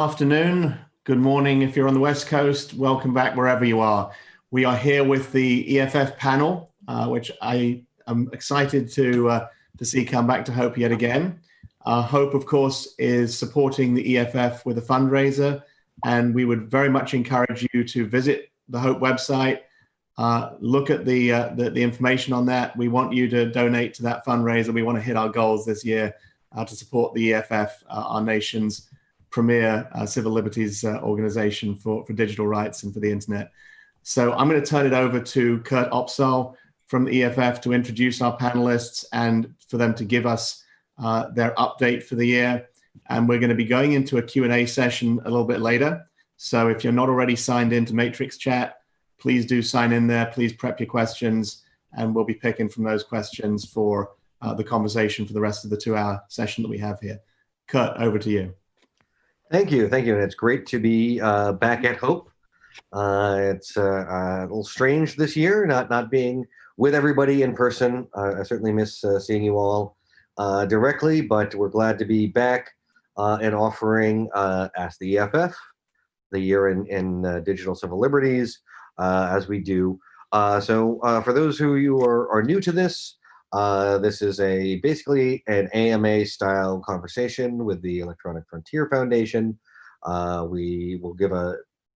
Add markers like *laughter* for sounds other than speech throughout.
afternoon, good morning if you're on the West Coast. Welcome back wherever you are. We are here with the EFF panel, uh, which I am excited to, uh, to see come back to Hope yet again. Uh, Hope, of course, is supporting the EFF with a fundraiser, and we would very much encourage you to visit the Hope website, uh, look at the, uh, the, the information on that. We want you to donate to that fundraiser. We want to hit our goals this year uh, to support the EFF, our nation's premier uh, civil liberties uh, organization for, for digital rights and for the internet. So I'm going to turn it over to Kurt Opsahl from the EFF to introduce our panelists and for them to give us uh, their update for the year. And we're going to be going into a Q&A session a little bit later. So if you're not already signed into Matrix Chat, please do sign in there. Please prep your questions and we'll be picking from those questions for uh, the conversation for the rest of the two hour session that we have here. Kurt, over to you. Thank you, thank you. And it's great to be uh, back at Hope. Uh, it's uh, uh a little strange this year, not not being with everybody in person. Uh, I certainly miss uh, seeing you all directly, but we're glad to be back and offering Ask the EFF, the year in, in digital civil liberties, as we do. so for those who you are, are new to this, uh, this is a basically an AMA style conversation with the Electronic Frontier Foundation. Uh, we will give a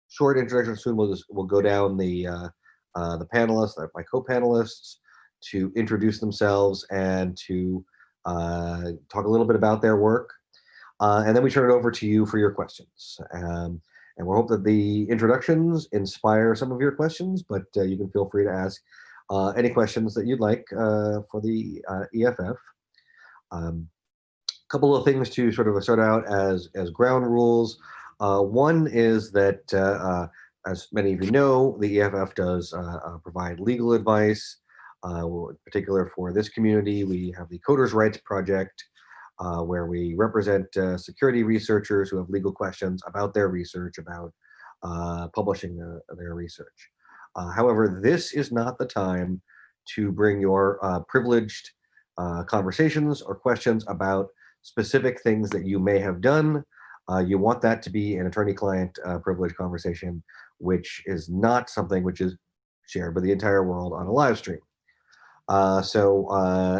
short introduction soon. We'll just we'll go down the uh, uh the panelists, my co-panelists, to introduce themselves and to uh, talk a little bit about their work. Uh, and then we turn it over to you for your questions. Um, and we hope that the introductions inspire some of your questions, but you can feel free to ask uh, any questions that you'd like uh, for the uh, EFF. A um, couple of things to sort of start out as, as ground rules. one is that, as many of you know, the EFF does provide legal advice. in particular for this community, we have the Coders Rights Project, uh, where we represent uh, security researchers who have legal questions about their research, about uh, publishing their research. Uh, however, this is not the time to bring your uh, privileged uh, conversations or questions about specific things that you may have done. Uh, you want that to be an attorney-client uh, privilege conversation, which is not something which is shared by the entire world on a live stream. Uh, so,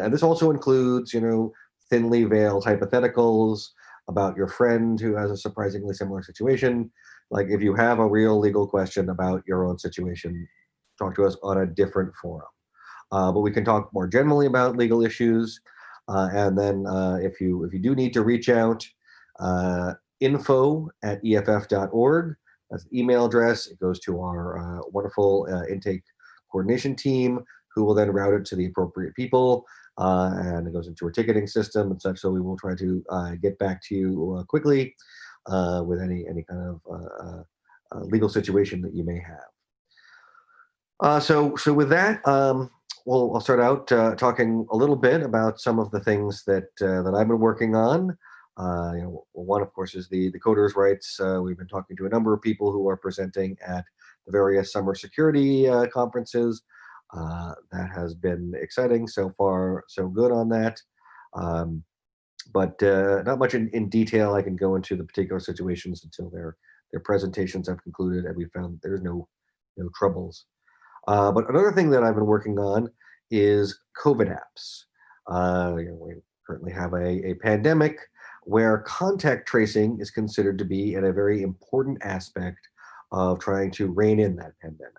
and this also includes, you know, thinly veiled hypotheticals about your friend who has a surprisingly similar situation, like if you have a real legal question about your own situation, talk to us on a different forum. Uh, but we can talk more generally about legal issues. Uh, and then uh, if you if you do need to reach out, uh, info at eff.org. That's email address. It goes to our uh, wonderful uh, intake coordination team who will then route it to the appropriate people. and it goes into our ticketing system and such. So we will try to get back to you quickly uh, with any any kind of uh, uh, uh, legal situation that you may have. Uh, so so with that, um, well, I'll start out talking a little bit about some of the things that that I've been working on. you know, one of course is the the coders rights. we've been talking to a number of people who are presenting at the various summer security conferences. that has been exciting so far, so good on that. Um, but uh, not much in, in detail. I can go into the particular situations until their their presentations have concluded and we found there's no no troubles. Uh, but another thing that I've been working on is COVID apps. Uh, you know, we currently have a, a pandemic where contact tracing is considered to be a very important aspect of trying to rein in that pandemic.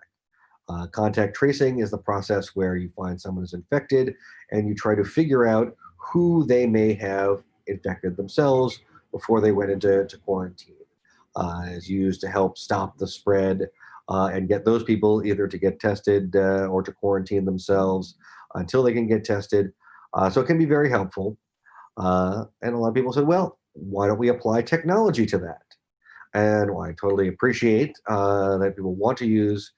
Uh, contact tracing is the process where you find someone is infected and you try to figure out who they may have infected themselves before they went into quarantine. Uh, is used to help stop the spread uh, and get those people either to get tested uh, or to quarantine themselves until they can get tested. Uh, so it can be very helpful. Uh, and a lot of people said, well, why don't we apply technology to that? And well, I totally appreciate uh, that people want to use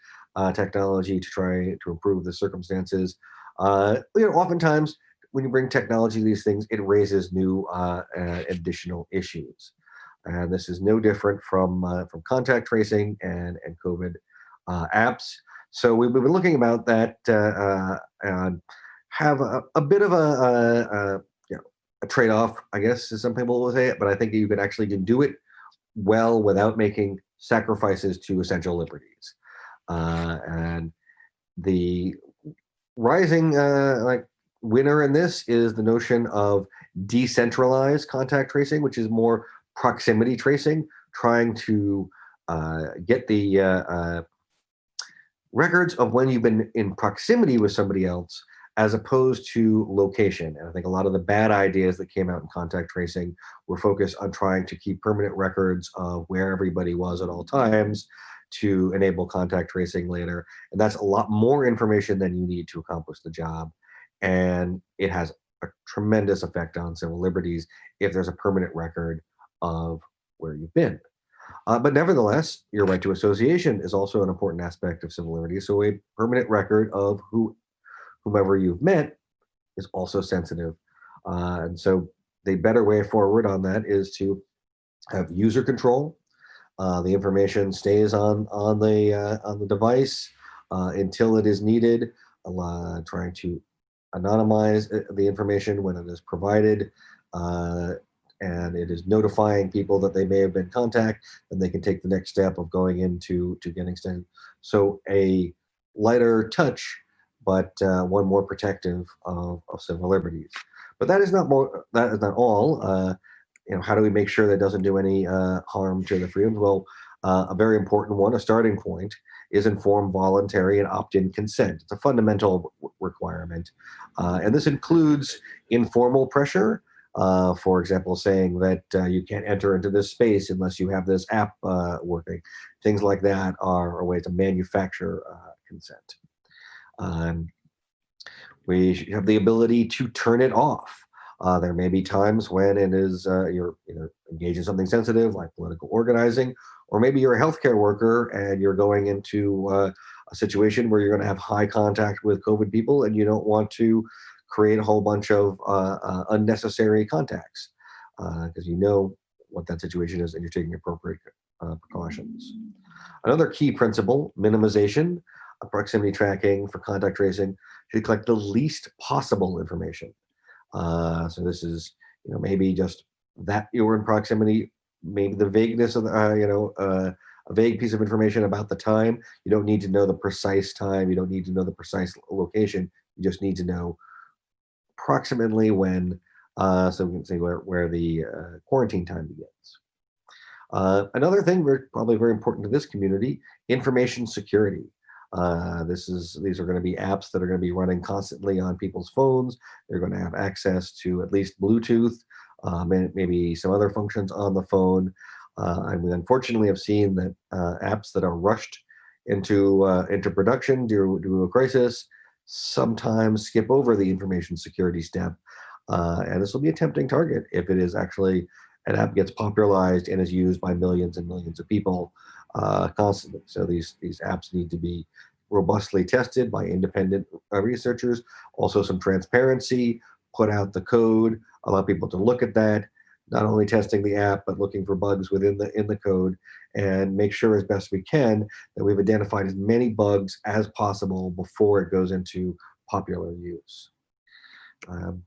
technology to try to improve the circumstances. you know, oftentimes when you bring technology to these things, it raises new uh, uh, additional issues. And this is no different from uh, from contact tracing and and COVID uh, apps. So we've been looking about that uh, uh, and have a, a, bit of a, a, you know a trade-off, I guess, as some people will say it. But I think you can actually do it well without making sacrifices to essential liberties. Uh, and the rising like winner in this is the notion of decentralized contact tracing, which is more proximity tracing, trying to uh, get the uh, uh, records of when you've been in proximity with somebody else as opposed to location. And I think a lot of the bad ideas that came out in contact tracing were focused on trying to keep permanent records of where everybody was at all times to enable contact tracing later. And that's a lot more information than you need to accomplish the job. And it has a tremendous effect on civil liberties if there's a permanent record of where you've been. Uh, but nevertheless, your right to association is also an important aspect of civil liberties. So a permanent record of who, whomever you've met is also sensitive. Uh, and so the better way forward on that is to have user control. Uh, the information stays on on the uh, on the device uh, until it is needed. trying to anonymize uh, the information when it is provided and it is notifying people that they may have been contact, and they can take the next step of going into to getting extended. So a lighter touch, but uh, one more protective of, of, civil liberties. But that is not more. That is not all. Uh, you know, how do we make sure that doesn't do any uh, harm to the freedoms? Well, uh, a very important one, a starting point, is informed voluntary and opt-in consent. It's a fundamental requirement, uh, and this includes informal pressure uh, for example, saying that uh, you can't enter into this space unless you have this app uh, working. Things like that are a way to manufacture uh, consent. Um, we have the ability to turn it off. Uh, there may be times when it is uh, you're either engaged in something sensitive like political organizing, or maybe you're a healthcare worker and you're going into a situation where you're going to have high contact with COVID people and you don't want to create a whole bunch of uh, uh, unnecessary contacts because uh, you know what that situation is and you're taking appropriate uh, precautions. Another key principle, minimization, proximity tracking for contact tracing should collect the least possible information. Uh, so this is, you know, maybe just that you were in proximity, maybe the vagueness of the, uh, you know, uh, a vague piece of information about the time. You don't need to know the precise time. You don't need to know the precise location. You just need to know approximately when, uh, so we can say where, where the uh, quarantine time begins. Uh, another thing very, probably very important to this community, information security. Uh, this is these are going to be apps that are going to be running constantly on people's phones. They're going to have access to at least Bluetooth, um, and maybe some other functions on the phone. Uh, and we unfortunately have seen that uh, apps that are rushed into uh, into production due, due to a crisis sometimes skip over the information security step. Uh, and this will be a tempting target if it is actually an app gets popularized and is used by millions and millions of people uh, constantly. So these, these apps need to be robustly tested by independent uh, researchers. Also some transparency, put out the code, allow people to look at that, not only testing the app, but looking for bugs within the, in the code and make sure as best we can that we've identified as many bugs as possible before it goes into popular use. Um,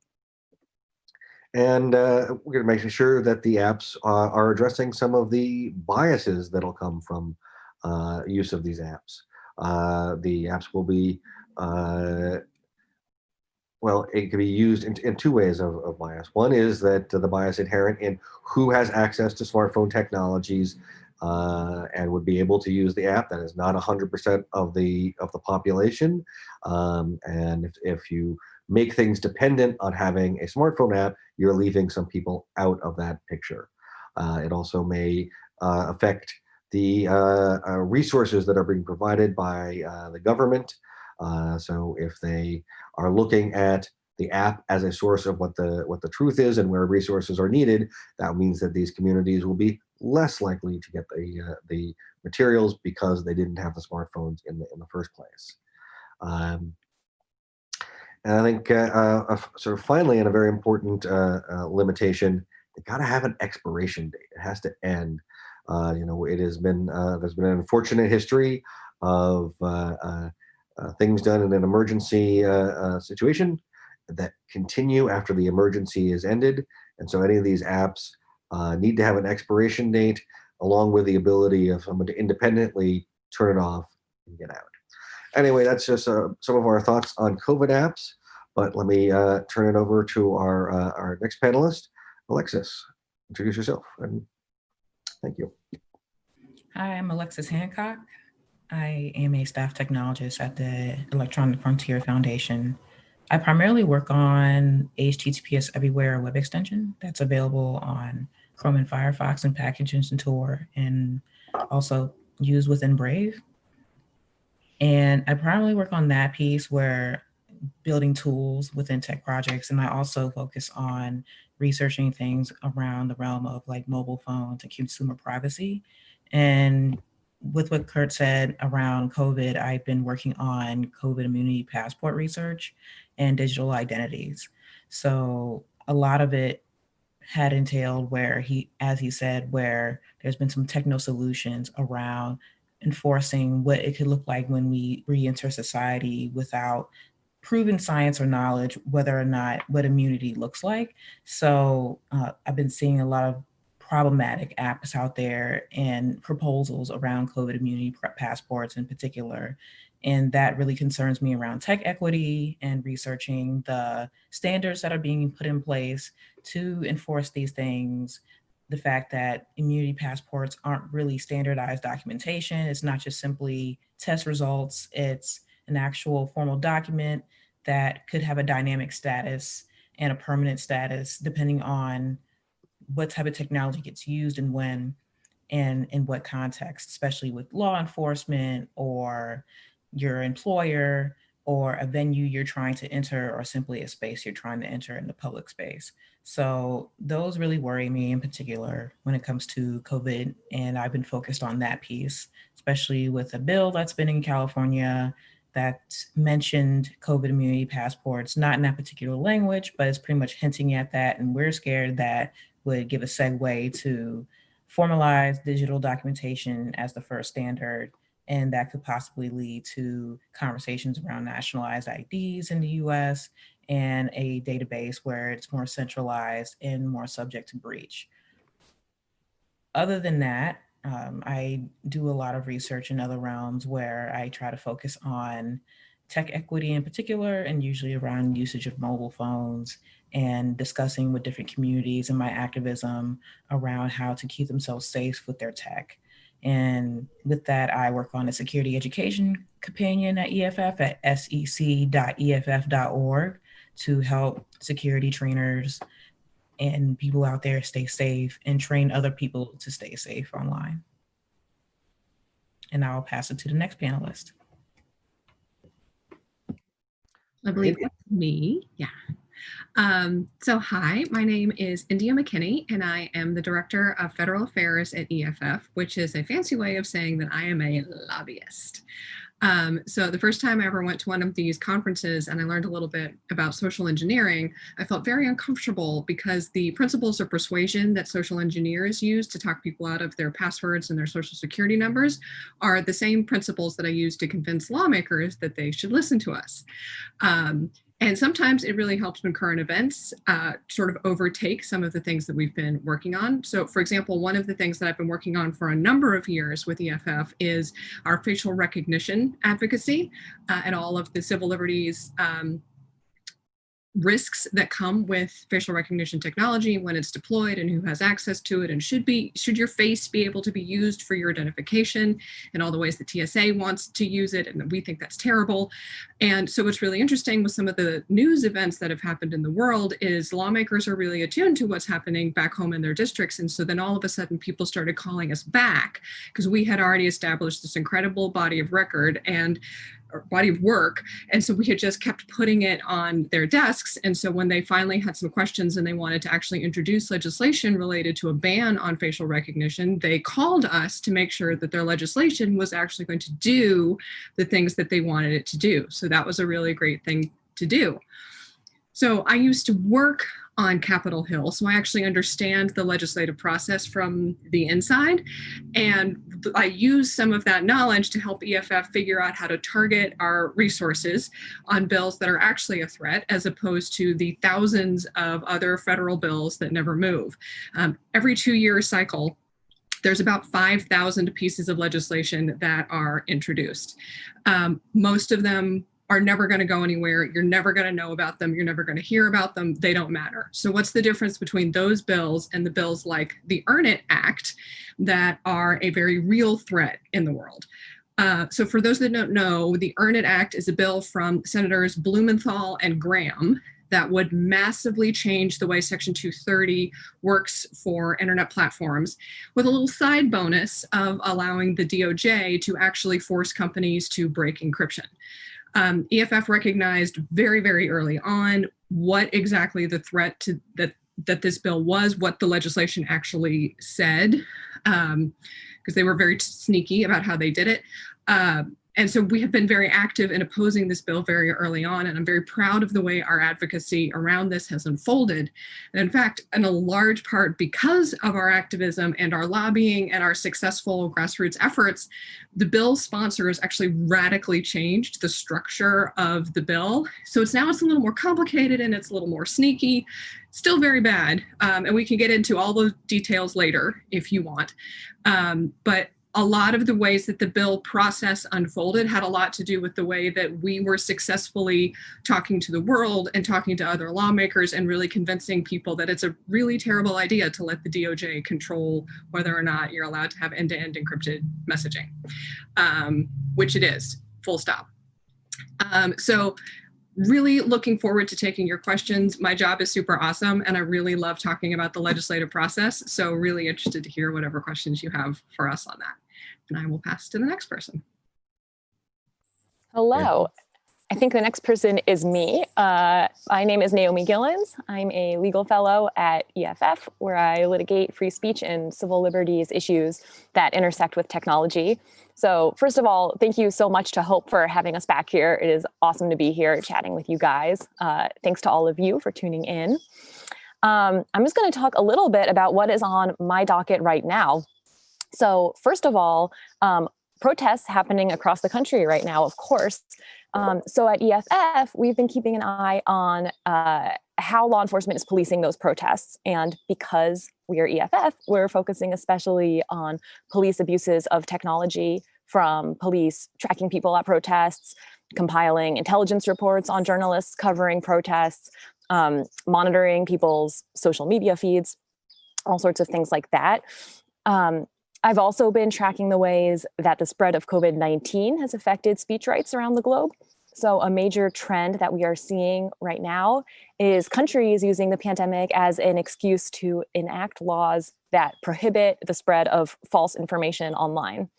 and uh, we're going to make sure that the apps uh, are addressing some of the biases that'll come from uh, use of these apps. Uh, the apps will be uh, well, it can be used in, in two ways of, of, bias. One is that uh, the bias inherent in who has access to smartphone technologies uh, and would be able to use the app. That is not 100% of the of the population. Um, and if, if you make things dependent on having a smartphone app, you're leaving some people out of that picture. Uh, it also may uh, affect the uh, uh, resources that are being provided by the government. so if they are looking at the app as a source of what the what the truth is and where resources are needed, that means that these communities will be less likely to get the uh, the materials because they didn't have the smartphones in the in the first place. Um, and I think uh, uh, sort of finally, and a very important uh, uh, limitation, they got to have an expiration date. It has to end. Uh, you know, it has been there's been an unfortunate history of uh, things done in an emergency uh, uh, situation that continue after the emergency is ended. And so any of these apps need to have an expiration date. along with the ability of someone to independently turn it off and get out. Anyway, that's just uh, some of our thoughts on COVID apps. But let me uh, turn it over to our uh, our next panelist, Alexis. Introduce yourself and thank you. Hi, I'm Alexis Hancock. I am a staff technologist at the Electronic Frontier Foundation. I primarily work on HTTPS Everywhere web extension that's available on Chrome and Firefox and Package Engine Tor and also used within Brave. And I primarily work on that piece where building tools within tech projects. And I also focus on researching things around the realm of like mobile phones and consumer privacy. And with what Kurt said around COVID, I've been working on COVID immunity passport research and digital identities. So a lot of it had entailed where he, as he said, where there's been some techno solutions around enforcing what it could look like when we re-enter society without proven science or knowledge whether or not what immunity looks like. So uh, I've been seeing a lot of problematic apps out there and proposals around COVID immunity passports in particular. And that really concerns me around tech equity and researching the standards that are being put in place to enforce these things. The fact that immunity passports aren't really standardized documentation. It's not just simply test results. It's an actual formal document that could have a dynamic status and a permanent status depending on what type of technology gets used and when and in what context, especially with law enforcement or your employer or a venue you're trying to enter or simply a space you're trying to enter in the public space. So those really worry me in particular when it comes to COVID. And I've been focused on that piece, especially with a bill that's been in California that mentioned COVID immunity passports, not in that particular language, but it's pretty much hinting at that. And we're scared that would give a segue to formalize digital documentation as the first standard and that could possibly lead to conversations around nationalized IDs in the US and a database where it's more centralized and more subject to breach. Other than that, um, I do a lot of research in other realms where I try to focus on tech equity in particular, and usually around usage of mobile phones and discussing with different communities and my activism around how to keep themselves safe with their tech. And with that, I work on a security education companion at EFF at sec.eff.org to help security trainers and people out there stay safe and train other people to stay safe online. And I'll pass it to the next panelist. I believe that's me. Yeah. Um, so hi, my name is India McKinney, and I am the Director of Federal Affairs at EFF, which is a fancy way of saying that I am a lobbyist. Um, so the first time I ever went to one of these conferences and I learned a little bit about social engineering, I felt very uncomfortable because the principles of persuasion that social engineers use to talk people out of their passwords and their social security numbers are the same principles that I use to convince lawmakers that they should listen to us. Um, and sometimes it really helps when current events uh, sort of overtake some of the things that we've been working on. So for example, one of the things that I've been working on for a number of years with EFF is our facial recognition advocacy uh, and all of the civil liberties um, risks that come with facial recognition technology when it's deployed and who has access to it and should be should your face be able to be used for your identification and all the ways the TSA wants to use it and we think that's terrible. And so what's really interesting with some of the news events that have happened in the world is lawmakers are really attuned to what's happening back home in their districts. And so then all of a sudden people started calling us back because we had already established this incredible body of record. And body of work. And so we had just kept putting it on their desks. And so when they finally had some questions and they wanted to actually introduce legislation related to a ban on facial recognition, they called us to make sure that their legislation was actually going to do the things that they wanted it to do. So that was a really great thing to do. So I used to work on Capitol Hill. So I actually understand the legislative process from the inside. And I use some of that knowledge to help EFF figure out how to target our resources on bills that are actually a threat, as opposed to the thousands of other federal bills that never move. Um, every two year cycle, there's about 5,000 pieces of legislation that are introduced. Um, most of them are never going to go anywhere. You're never going to know about them. You're never going to hear about them. They don't matter. So what's the difference between those bills and the bills like the Earn It Act that are a very real threat in the world? Uh, so for those that don't know, the Earn It Act is a bill from Senators Blumenthal and Graham that would massively change the way Section 230 works for internet platforms with a little side bonus of allowing the DOJ to actually force companies to break encryption. Um, EFF recognized very, very early on what exactly the threat to that that this bill was, what the legislation actually said, because um, they were very sneaky about how they did it. Uh, and so we have been very active in opposing this bill very early on, and I'm very proud of the way our advocacy around this has unfolded. And in fact, in a large part because of our activism and our lobbying and our successful grassroots efforts, the bill sponsors actually radically changed the structure of the bill. So it's now it's a little more complicated and it's a little more sneaky, still very bad. Um, and we can get into all the details later if you want. Um, but a lot of the ways that the bill process unfolded had a lot to do with the way that we were successfully talking to the world and talking to other lawmakers and really convincing people that it's a really terrible idea to let the DOJ control whether or not you're allowed to have end-to-end -end encrypted messaging, um, which it is, full stop. Um, so really looking forward to taking your questions. My job is super awesome and I really love talking about the legislative process. So really interested to hear whatever questions you have for us on that. And I will pass to the next person. Hello. I think the next person is me. Uh, my name is Naomi Gilens. I'm a legal fellow at EFF, where I litigate free speech and civil liberties issues that intersect with technology. So first of all, thank you so much to Hope for having us back here. It is awesome to be here chatting with you guys. Uh, thanks to all of you for tuning in. Um, I'm just going to talk a little bit about what is on my docket right now. So first of all, um, protests happening across the country right now, of course. Um, so at EFF, we've been keeping an eye on uh, how law enforcement is policing those protests. And because we are EFF, we're focusing especially on police abuses of technology from police tracking people at protests, compiling intelligence reports on journalists covering protests, um, monitoring people's social media feeds, all sorts of things like that. Um, I've also been tracking the ways that the spread of COVID-19 has affected speech rights around the globe. So a major trend that we are seeing right now is countries using the pandemic as an excuse to enact laws that prohibit the spread of false information online.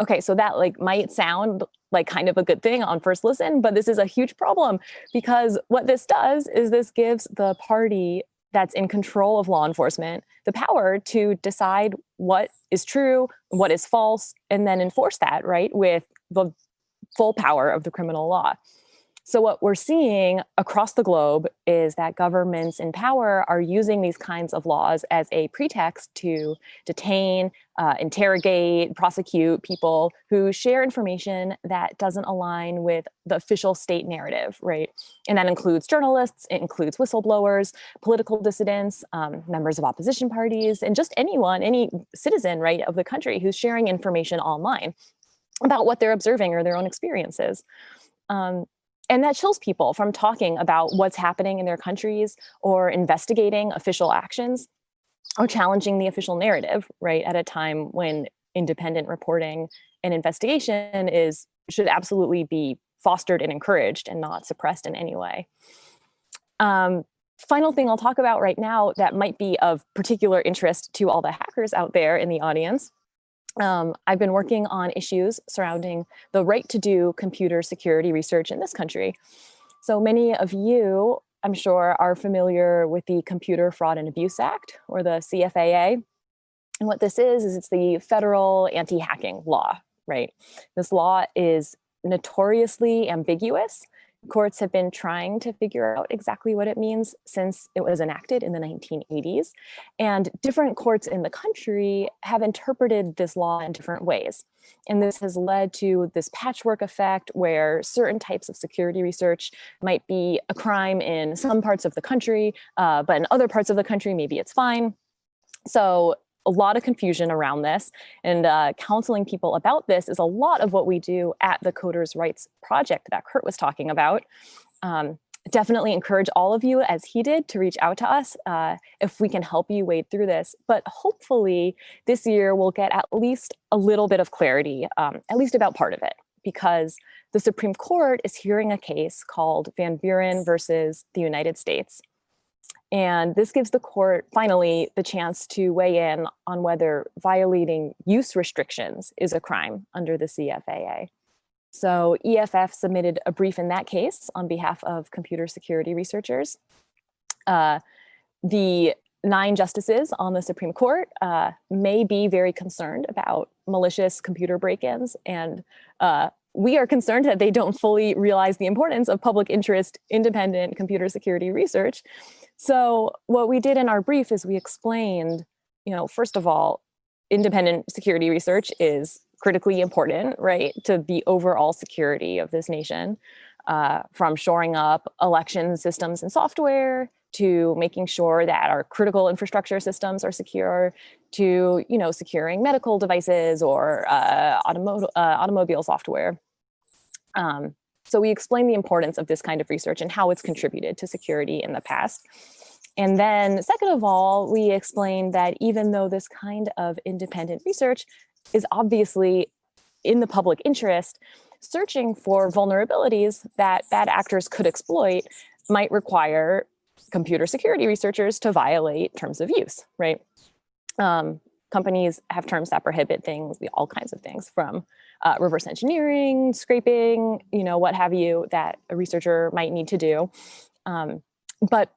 Okay, so that like might sound like kind of a good thing on first listen, but this is a huge problem because what this does is this gives the party that's in control of law enforcement the power to decide what is true, what is false, and then enforce that, right, with the full power of the criminal law. So what we're seeing across the globe is that governments in power are using these kinds of laws as a pretext to detain, uh, interrogate, prosecute people who share information that doesn't align with the official state narrative, right? And that includes journalists, it includes whistleblowers, political dissidents, um, members of opposition parties, and just anyone, any citizen, right, of the country who's sharing information online about what they're observing or their own experiences. Um, and that chills people from talking about what's happening in their countries or investigating official actions or challenging the official narrative, right, at a time when independent reporting and investigation is should absolutely be fostered and encouraged and not suppressed in any way. Um, final thing I'll talk about right now that might be of particular interest to all the hackers out there in the audience um, I've been working on issues surrounding the right to do computer security research in this country. So many of you, I'm sure, are familiar with the Computer Fraud and Abuse Act, or the CFAA. And what this is, is it's the federal anti-hacking law, right? This law is notoriously ambiguous Courts have been trying to figure out exactly what it means since it was enacted in the 1980s. And different courts in the country have interpreted this law in different ways. And this has led to this patchwork effect where certain types of security research might be a crime in some parts of the country, uh, but in other parts of the country, maybe it's fine. So a lot of confusion around this and uh, counseling people about this is a lot of what we do at the Coders Rights Project that Kurt was talking about. Um, definitely encourage all of you as he did to reach out to us uh, if we can help you wade through this. But hopefully this year we'll get at least a little bit of clarity, um, at least about part of it, because the Supreme Court is hearing a case called Van Buren versus the United States. And this gives the court finally the chance to weigh in on whether violating use restrictions is a crime under the CFAA. So EFF submitted a brief in that case on behalf of computer security researchers. Uh, the nine justices on the Supreme Court uh, may be very concerned about malicious computer break-ins and uh, we are concerned that they don't fully realize the importance of public interest independent computer security research. So what we did in our brief is we explained, you know, first of all, independent security research is critically important, right, to the overall security of this nation, uh, from shoring up election systems and software to making sure that our critical infrastructure systems are secure, to you know securing medical devices or uh, automo uh, automobile software. Um, so we explain the importance of this kind of research and how it's contributed to security in the past. And then second of all, we explained that even though this kind of independent research is obviously in the public interest, searching for vulnerabilities that bad actors could exploit might require computer security researchers to violate terms of use, right? Um, companies have terms that prohibit things, all kinds of things from uh, reverse engineering, scraping, you know, what have you that a researcher might need to do. Um, but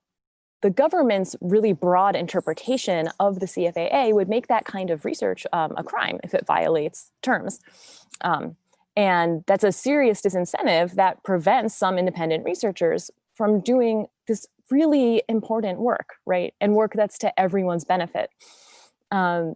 the government's really broad interpretation of the CFAA would make that kind of research um, a crime if it violates terms. Um, and that's a serious disincentive that prevents some independent researchers from doing this really important work, right? And work that's to everyone's benefit. Um,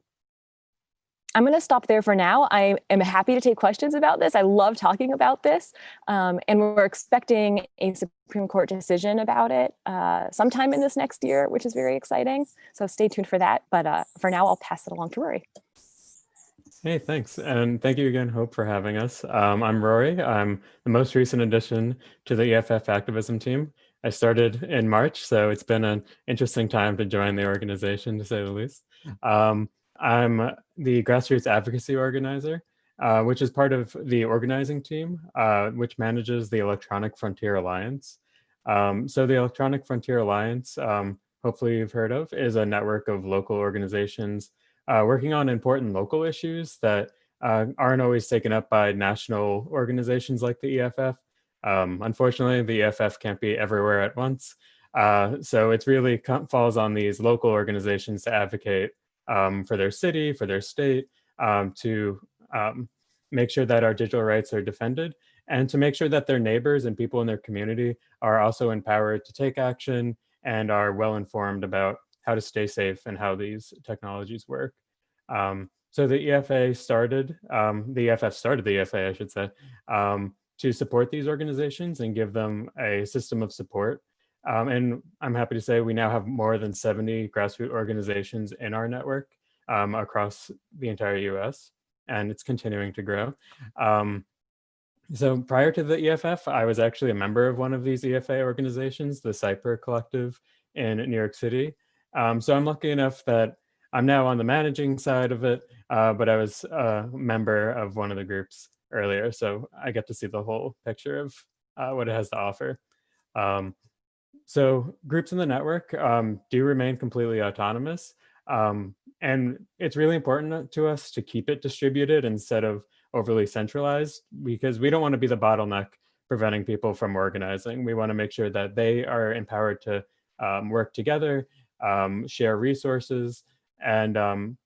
I'm going to stop there for now. I am happy to take questions about this. I love talking about this. Um, and we're expecting a Supreme Court decision about it uh, sometime in this next year, which is very exciting. So stay tuned for that. But uh, for now, I'll pass it along to Rory. Hey, thanks. And thank you again, Hope, for having us. Um, I'm Rory. I'm the most recent addition to the EFF activism team. I started in March, so it's been an interesting time to join the organization, to say the least. Um, I'm the grassroots advocacy organizer, uh, which is part of the organizing team, uh, which manages the Electronic Frontier Alliance. Um, so the Electronic Frontier Alliance, um, hopefully you've heard of, is a network of local organizations uh, working on important local issues that uh, aren't always taken up by national organizations like the EFF. Um, unfortunately, the EFF can't be everywhere at once. Uh, so it really falls on these local organizations to advocate um, for their city, for their state, um, to um, make sure that our digital rights are defended and to make sure that their neighbors and people in their community are also empowered to take action and are well informed about how to stay safe and how these technologies work. Um, so the EFA started, um, the EFF started the EFA, I should say, to support these organizations and give them a system of support um, and I'm happy to say we now have more than 70 grassroots organizations in our network um, across the entire US, and it's continuing to grow. Um, so prior to the EFF, I was actually a member of one of these EFA organizations, the Cypurr Collective in New York City. Um, so I'm lucky enough that I'm now on the managing side of it, uh, but I was a member of one of the groups earlier, so I get to see the whole picture of uh, what it has to offer. Um, so groups in the network um, do remain completely autonomous. Um, and it's really important to us to keep it distributed instead of overly centralized because we don't want to be the bottleneck preventing people from organizing. We want to make sure that they are empowered to um, work together, um, share resources, and um,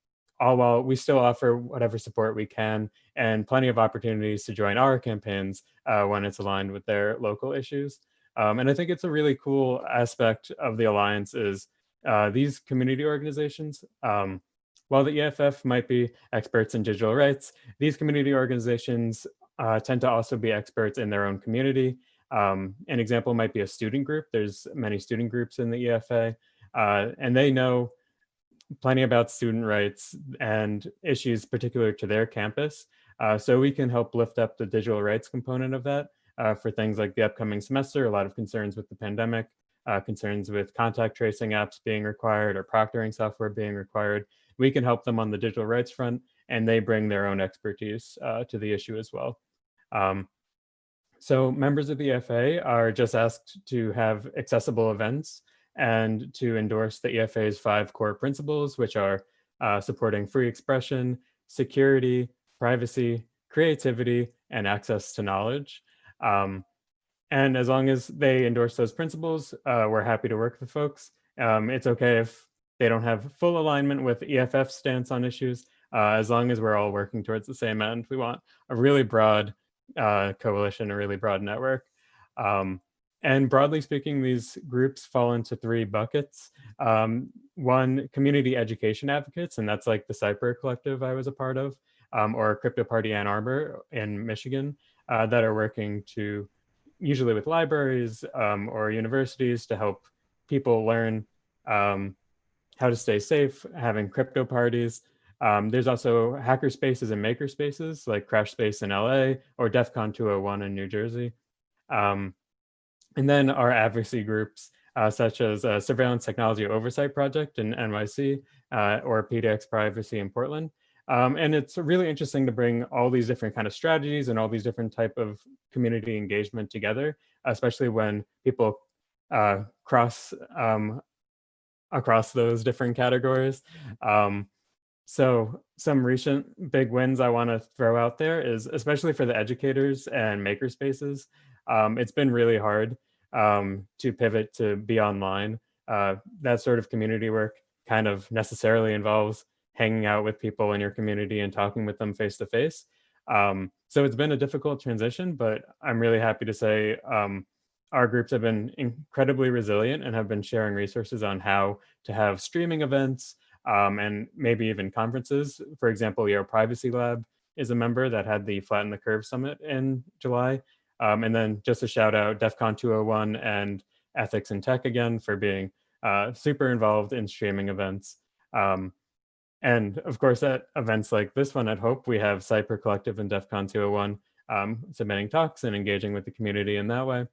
all while we still offer whatever support we can and plenty of opportunities to join our campaigns uh, when it's aligned with their local issues. Um, and I think it's a really cool aspect of the Alliance is uh, these community organizations, um, while the EFF might be experts in digital rights, these community organizations uh, tend to also be experts in their own community. Um, an example might be a student group. There's many student groups in the EFA, uh, and they know plenty about student rights and issues particular to their campus. Uh, so we can help lift up the digital rights component of that uh, for things like the upcoming semester, a lot of concerns with the pandemic, uh, concerns with contact tracing apps being required or proctoring software being required. We can help them on the digital rights front and they bring their own expertise uh, to the issue as well. Um, so members of the FA are just asked to have accessible events and to endorse the EFA's five core principles, which are uh, supporting free expression, security, privacy, creativity, and access to knowledge. Um, and as long as they endorse those principles, uh, we're happy to work with folks. Um, it's okay if they don't have full alignment with EFF stance on issues, uh, as long as we're all working towards the same end. We want a really broad uh, coalition, a really broad network. Um, and broadly speaking, these groups fall into three buckets. Um, one, community education advocates, and that's like the Cypurr Collective I was a part of, um, or Crypto Party Ann Arbor in Michigan, uh, that are working to, usually with libraries um, or universities to help people learn um, how to stay safe, having crypto parties. Um, there's also hacker spaces and maker spaces like Crash Space in LA or DEF CON 201 in New Jersey. Um, and then our advocacy groups, uh, such as uh, Surveillance Technology Oversight Project in NYC uh, or PDX Privacy in Portland. Um, and it's really interesting to bring all these different kind of strategies and all these different type of community engagement together, especially when people uh, cross um, across those different categories. Um, so some recent big wins I want to throw out there is especially for the educators and makerspaces. Um, it's been really hard um, to pivot to be online. Uh, that sort of community work kind of necessarily involves hanging out with people in your community and talking with them face to face. Um, so it's been a difficult transition, but I'm really happy to say um, our groups have been incredibly resilient and have been sharing resources on how to have streaming events um, and maybe even conferences. For example, Yale Privacy Lab is a member that had the Flatten the Curve Summit in July. Um, and then just a shout out DEF CON 201 and Ethics and Tech again for being uh, super involved in streaming events. Um, and of course, at events like this one at Hope, we have Cypurr Collective and DEF CON 201 um, submitting talks and engaging with the community in that way.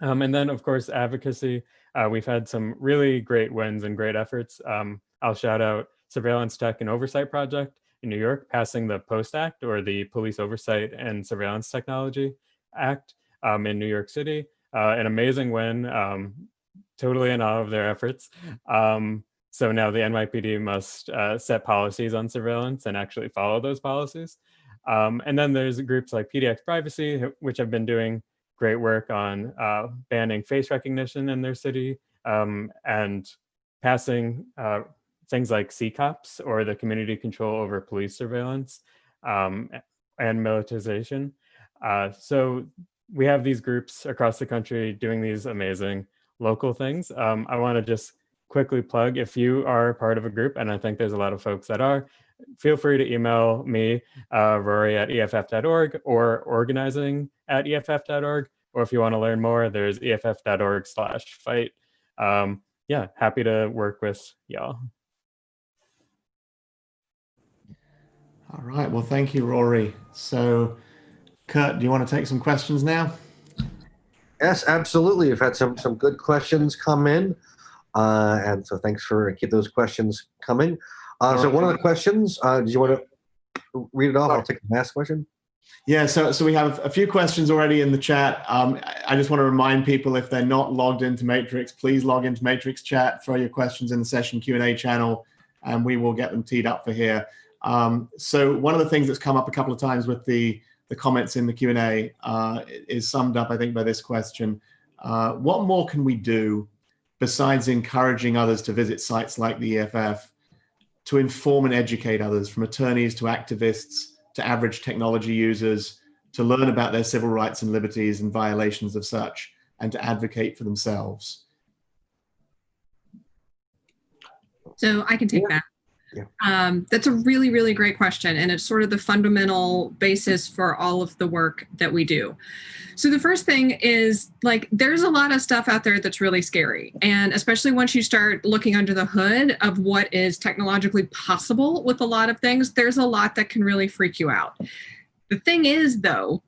Um, and then, of course, advocacy. Uh, we've had some really great wins and great efforts. Um, I'll shout out Surveillance Tech and Oversight Project in New York, passing the POST Act or the Police Oversight and Surveillance Technology Act um, in New York City. Uh, an amazing win, um, totally in awe of their *laughs* efforts. Um, so now the NYPD must uh, set policies on surveillance and actually follow those policies. Um, and then there's groups like PDX Privacy, which have been doing great work on uh, banning face recognition in their city um, and passing uh, things like CCOPS or the community control over police surveillance um, and militarization. Uh, so we have these groups across the country doing these amazing local things. Um, I want to just quickly plug if you are part of a group, and I think there's a lot of folks that are, feel free to email me, uh, Rory at EFF.org or organizing at EFF.org. Or if you want to learn more, there's EFF.org slash fight. Um, yeah, happy to work with y'all. All right. Well, thank you, Rory. So Kurt, do you want to take some questions now? Yes, absolutely. We've had some some good questions come in, uh, and so thanks for keep those questions coming. Uh, so one of the questions, uh, do you want to read it off? I'll take the last question. Yeah, so so we have a few questions already in the chat. Um, I just want to remind people if they're not logged into Matrix, please log into Matrix chat, throw your questions in the session Q&A channel, and we will get them teed up for here. Um, so one of the things that's come up a couple of times with the the comments in the Q&A uh, is summed up, I think, by this question. Uh, what more can we do besides encouraging others to visit sites like the EFF to inform and educate others from attorneys to activists to average technology users to learn about their civil rights and liberties and violations of such and to advocate for themselves? So I can take that. Yeah. Um, that's a really, really great question. And it's sort of the fundamental basis for all of the work that we do. So the first thing is like there's a lot of stuff out there that's really scary. And especially once you start looking under the hood of what is technologically possible with a lot of things, there's a lot that can really freak you out. The thing is though,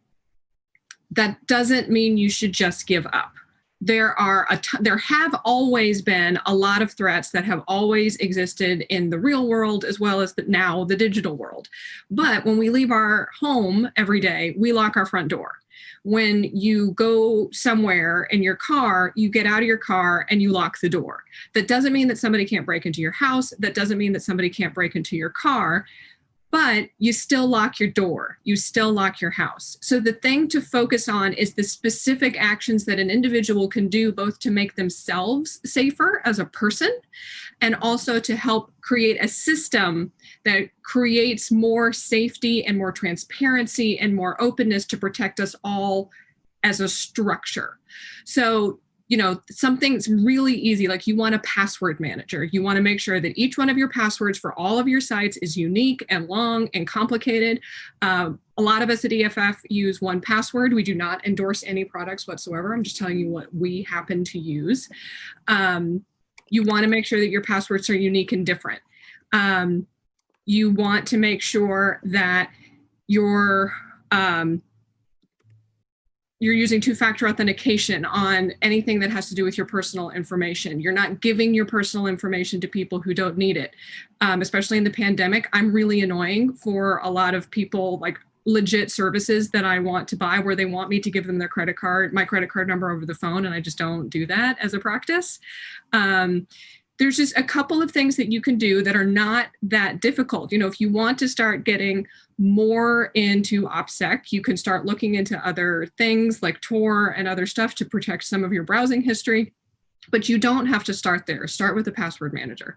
that doesn't mean you should just give up there are a t- there have always been a lot of threats that have always existed in the real world as well as the, now the digital world. But when we leave our home every day we lock our front door. When you go somewhere in your car you get out of your car and you lock the door. That doesn't mean that somebody can't break into your house. That doesn't mean that somebody can't break into your car but you still lock your door, you still lock your house. So the thing to focus on is the specific actions that an individual can do both to make themselves safer as a person and also to help create a system that creates more safety and more transparency and more openness to protect us all as a structure. So you know, something's really easy, like you want a password manager. You want to make sure that each one of your passwords for all of your sites is unique and long and complicated. Uh, a lot of us at EFF use 1Password. We do not endorse any products whatsoever. I'm just telling you what we happen to use. Um, you want to make sure that your passwords are unique and different. Um, you want to make sure that your um, you're using two-factor authentication on anything that has to do with your personal information. You're not giving your personal information to people who don't need it, um, especially in the pandemic. I'm really annoying for a lot of people like legit services that I want to buy where they want me to give them their credit card, my credit card number over the phone, and I just don't do that as a practice. Um, there's just a couple of things that you can do that are not that difficult. You know, if you want to start getting more into OPSEC, you can start looking into other things like Tor and other stuff to protect some of your browsing history, but you don't have to start there. Start with a password manager.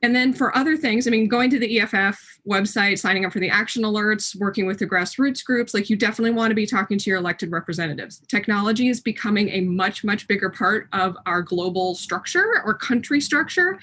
And then for other things, I mean, going to the EFF website, signing up for the action alerts, working with the grassroots groups, like you definitely want to be talking to your elected representatives. Technology is becoming a much, much bigger part of our global structure or country structure,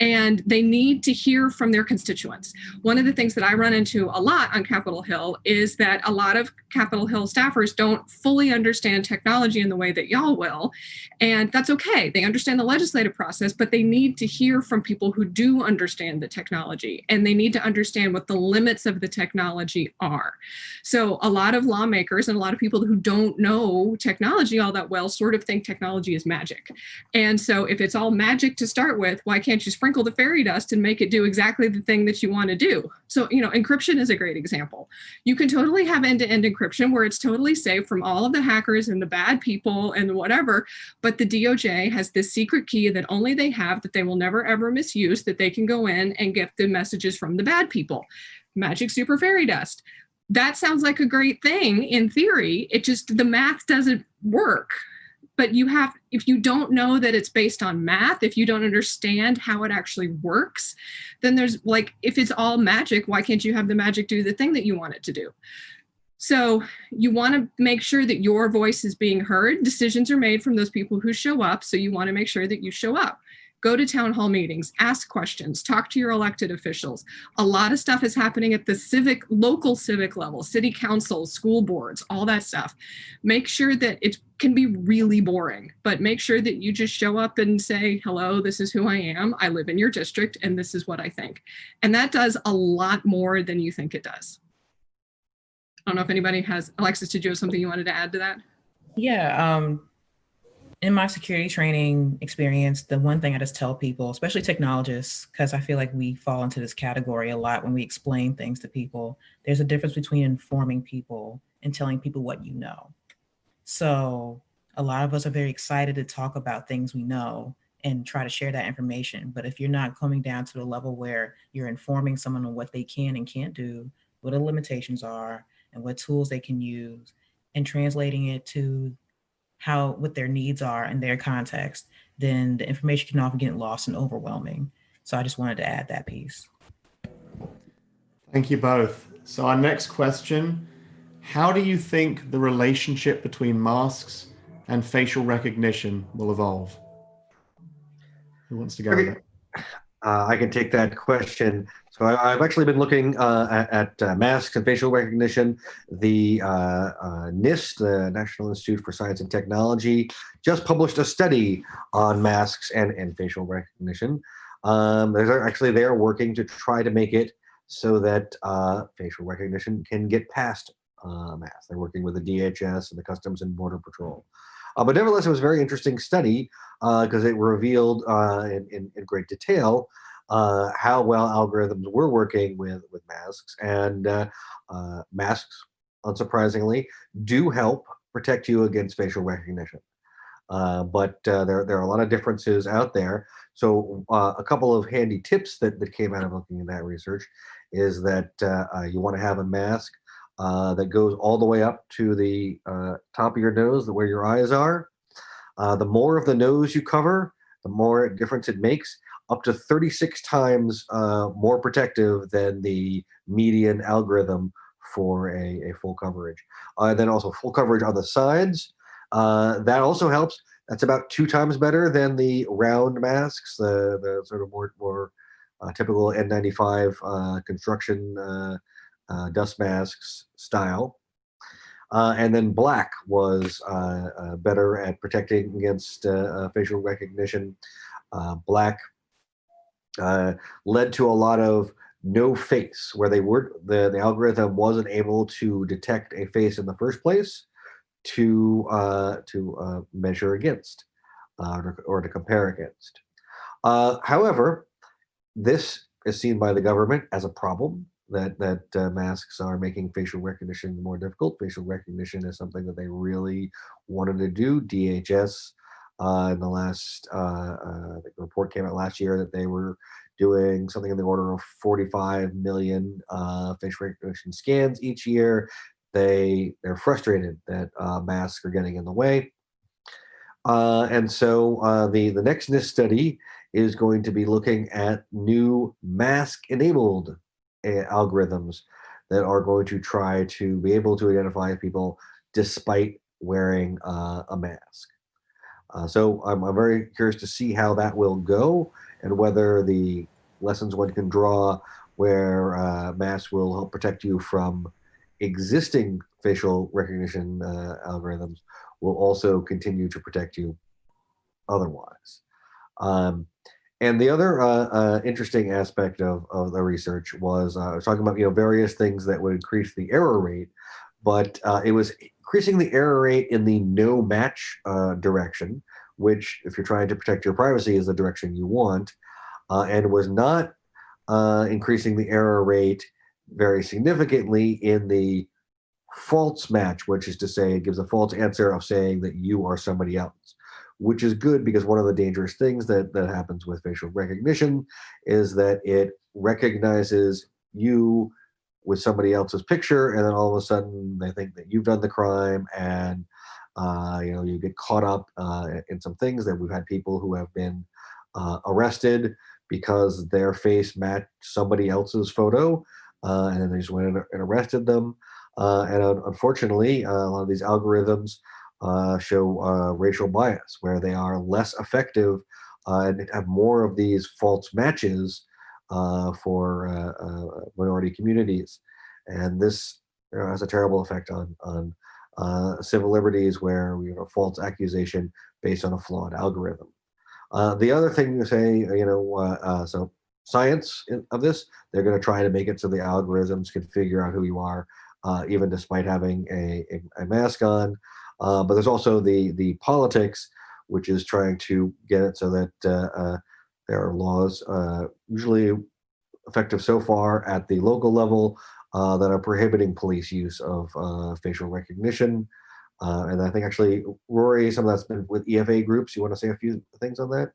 and they need to hear from their constituents. One of the things that I run into a lot on Capitol Hill is that a lot of Capitol Hill staffers don't fully understand technology in the way that y'all will, and that's okay. They understand the legislative process, but they need to hear from people who do understand the technology and they need to understand what the limits of the technology are. So a lot of lawmakers and a lot of people who don't know technology all that well sort of think technology is magic. And so if it's all magic to start with, why can't you sprinkle the fairy dust and make it do exactly the thing that you want to do? So, you know, encryption is a great example. You can totally have end-to-end -end encryption where it's totally safe from all of the hackers and the bad people and whatever, but the DOJ has this secret key that only they have that they will never ever misuse that they they can go in and get the messages from the bad people. Magic super fairy dust. That sounds like a great thing in theory. It just, the math doesn't work. But you have, if you don't know that it's based on math, if you don't understand how it actually works, then there's like, if it's all magic, why can't you have the magic do the thing that you want it to do? So you want to make sure that your voice is being heard. Decisions are made from those people who show up. So you want to make sure that you show up go to town hall meetings, ask questions, talk to your elected officials. A lot of stuff is happening at the civic, local civic level, city councils, school boards, all that stuff. Make sure that it can be really boring, but make sure that you just show up and say, hello, this is who I am. I live in your district and this is what I think. And that does a lot more than you think it does. I don't know if anybody has, Alexis, did you have something you wanted to add to that? Yeah, um, in my security training experience, the one thing I just tell people, especially technologists, because I feel like we fall into this category a lot when we explain things to people, there's a difference between informing people and telling people what you know. So a lot of us are very excited to talk about things we know and try to share that information. But if you're not coming down to the level where you're informing someone on what they can and can't do, what the limitations are, and what tools they can use, and translating it to how what their needs are in their context, then the information can often get lost and overwhelming. So I just wanted to add that piece. Thank you both. So our next question, how do you think the relationship between masks and facial recognition will evolve? Who wants to go? Okay. Uh, I can take that question. So I, I've actually been looking uh, at, at uh, masks and facial recognition. The uh, uh, NIST, the National Institute for Science and Technology, just published a study on masks and, and facial recognition. Um, they're actually they're working to try to make it so that uh, facial recognition can get past uh, masks. They're working with the DHS and the Customs and Border Patrol. Uh, but nevertheless, it was a very interesting study because it revealed uh, in, in, in great detail uh, how well algorithms were working with, with masks. And uh, uh, masks, unsurprisingly, do help protect you against facial recognition. Uh, but uh, there, there are a lot of differences out there. So uh, a couple of handy tips that, that came out of looking at that research is that you want to have a mask that goes all the way up to the top of your nose, where your eyes are. The more of the nose you cover, the more difference it makes, up to 36 times uh, more protective than the median algorithm for a, a full coverage. Uh, then also full coverage on the sides. Uh, that also helps. That's about two times better than the round masks, the, the sort of more, more typical N95 construction uh, dust masks style. Uh, and then black was uh, uh better at protecting against uh, uh, facial recognition. black Uh, led to a lot of no face, where they were the, the algorithm wasn't able to detect a face in the first place to uh, to uh, measure against or, or, to compare against. however, this is seen by the government as a problem that that uh, masks are making facial recognition more difficult. Facial recognition is something that they really wanted to do. DHS uh, in the last uh, uh, the report came out last year that they were doing something in the order of 45 million uh, facial recognition scans each year. They they're frustrated that uh, masks are getting in the way. and so the the next NIST study is going to be looking at new mask enabled algorithms that are going to try to be able to identify people despite wearing uh, a mask. Uh, so I'm, I'm, very curious to see how that will go and whether the lessons one can draw where uh, masks will help protect you from existing facial recognition uh, algorithms will also continue to protect you otherwise. Um, and the other uh, uh, interesting aspect of, of the research was uh, I was talking about you know various things that would increase the error rate, but uh, it was increasing the error rate in the no match uh, direction, which if you're trying to protect your privacy is the direction you want, uh, and was not increasing the error rate very significantly in the false match, which is to say it gives a false answer of saying that you are somebody else which is good because one of the dangerous things that, that happens with facial recognition is that it recognizes you with somebody else's picture and then all of a sudden they think that you've done the crime and uh, you know you get caught up uh, in some things that we've had people who have been uh, arrested because their face matched somebody else's photo uh, and then they just went and arrested them. Uh, and unfortunately uh, a lot of these algorithms show racial bias, where they are less effective and have more of these false matches for uh, uh, minority communities. And this you know, has a terrible effect on, on civil liberties where we have a false accusation based on a flawed algorithm. the other thing to say, you know, so science of this, they're going to try to make it so the algorithms can figure out who you are, even despite having a, a, a mask on. Uh, but there's also the the politics, which is trying to get it so that uh, uh, there are laws, uh, usually effective so far at the local level, uh, that are prohibiting police use of facial recognition. and I think actually, Rory, some of that's been with EFA groups. You want to say a few things on that?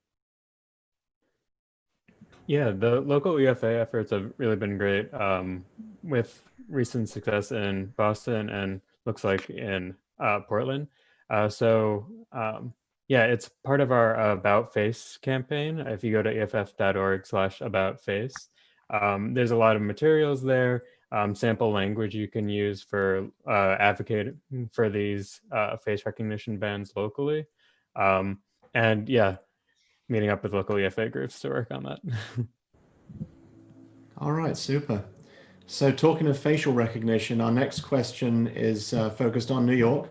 Yeah, the local EFA efforts have really been great um, with recent success in Boston and looks like in uh, Portland. Uh, so um, yeah, it's part of our About Face campaign. If you go to eff.org slash about face, um, there's a lot of materials there, um, sample language you can use for uh, advocating for these uh, face recognition bans locally. Um, and yeah, meeting up with local EFA groups to work on that. *laughs* All right, super. So talking of facial recognition, our next question is uh, focused on New York.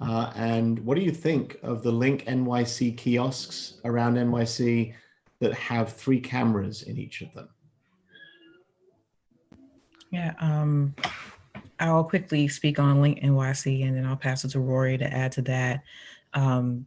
Uh, and what do you think of the Link NYC kiosks around NYC that have three cameras in each of them? Yeah, um, I'll quickly speak on Link NYC and then I'll pass it to Rory to add to that. Um,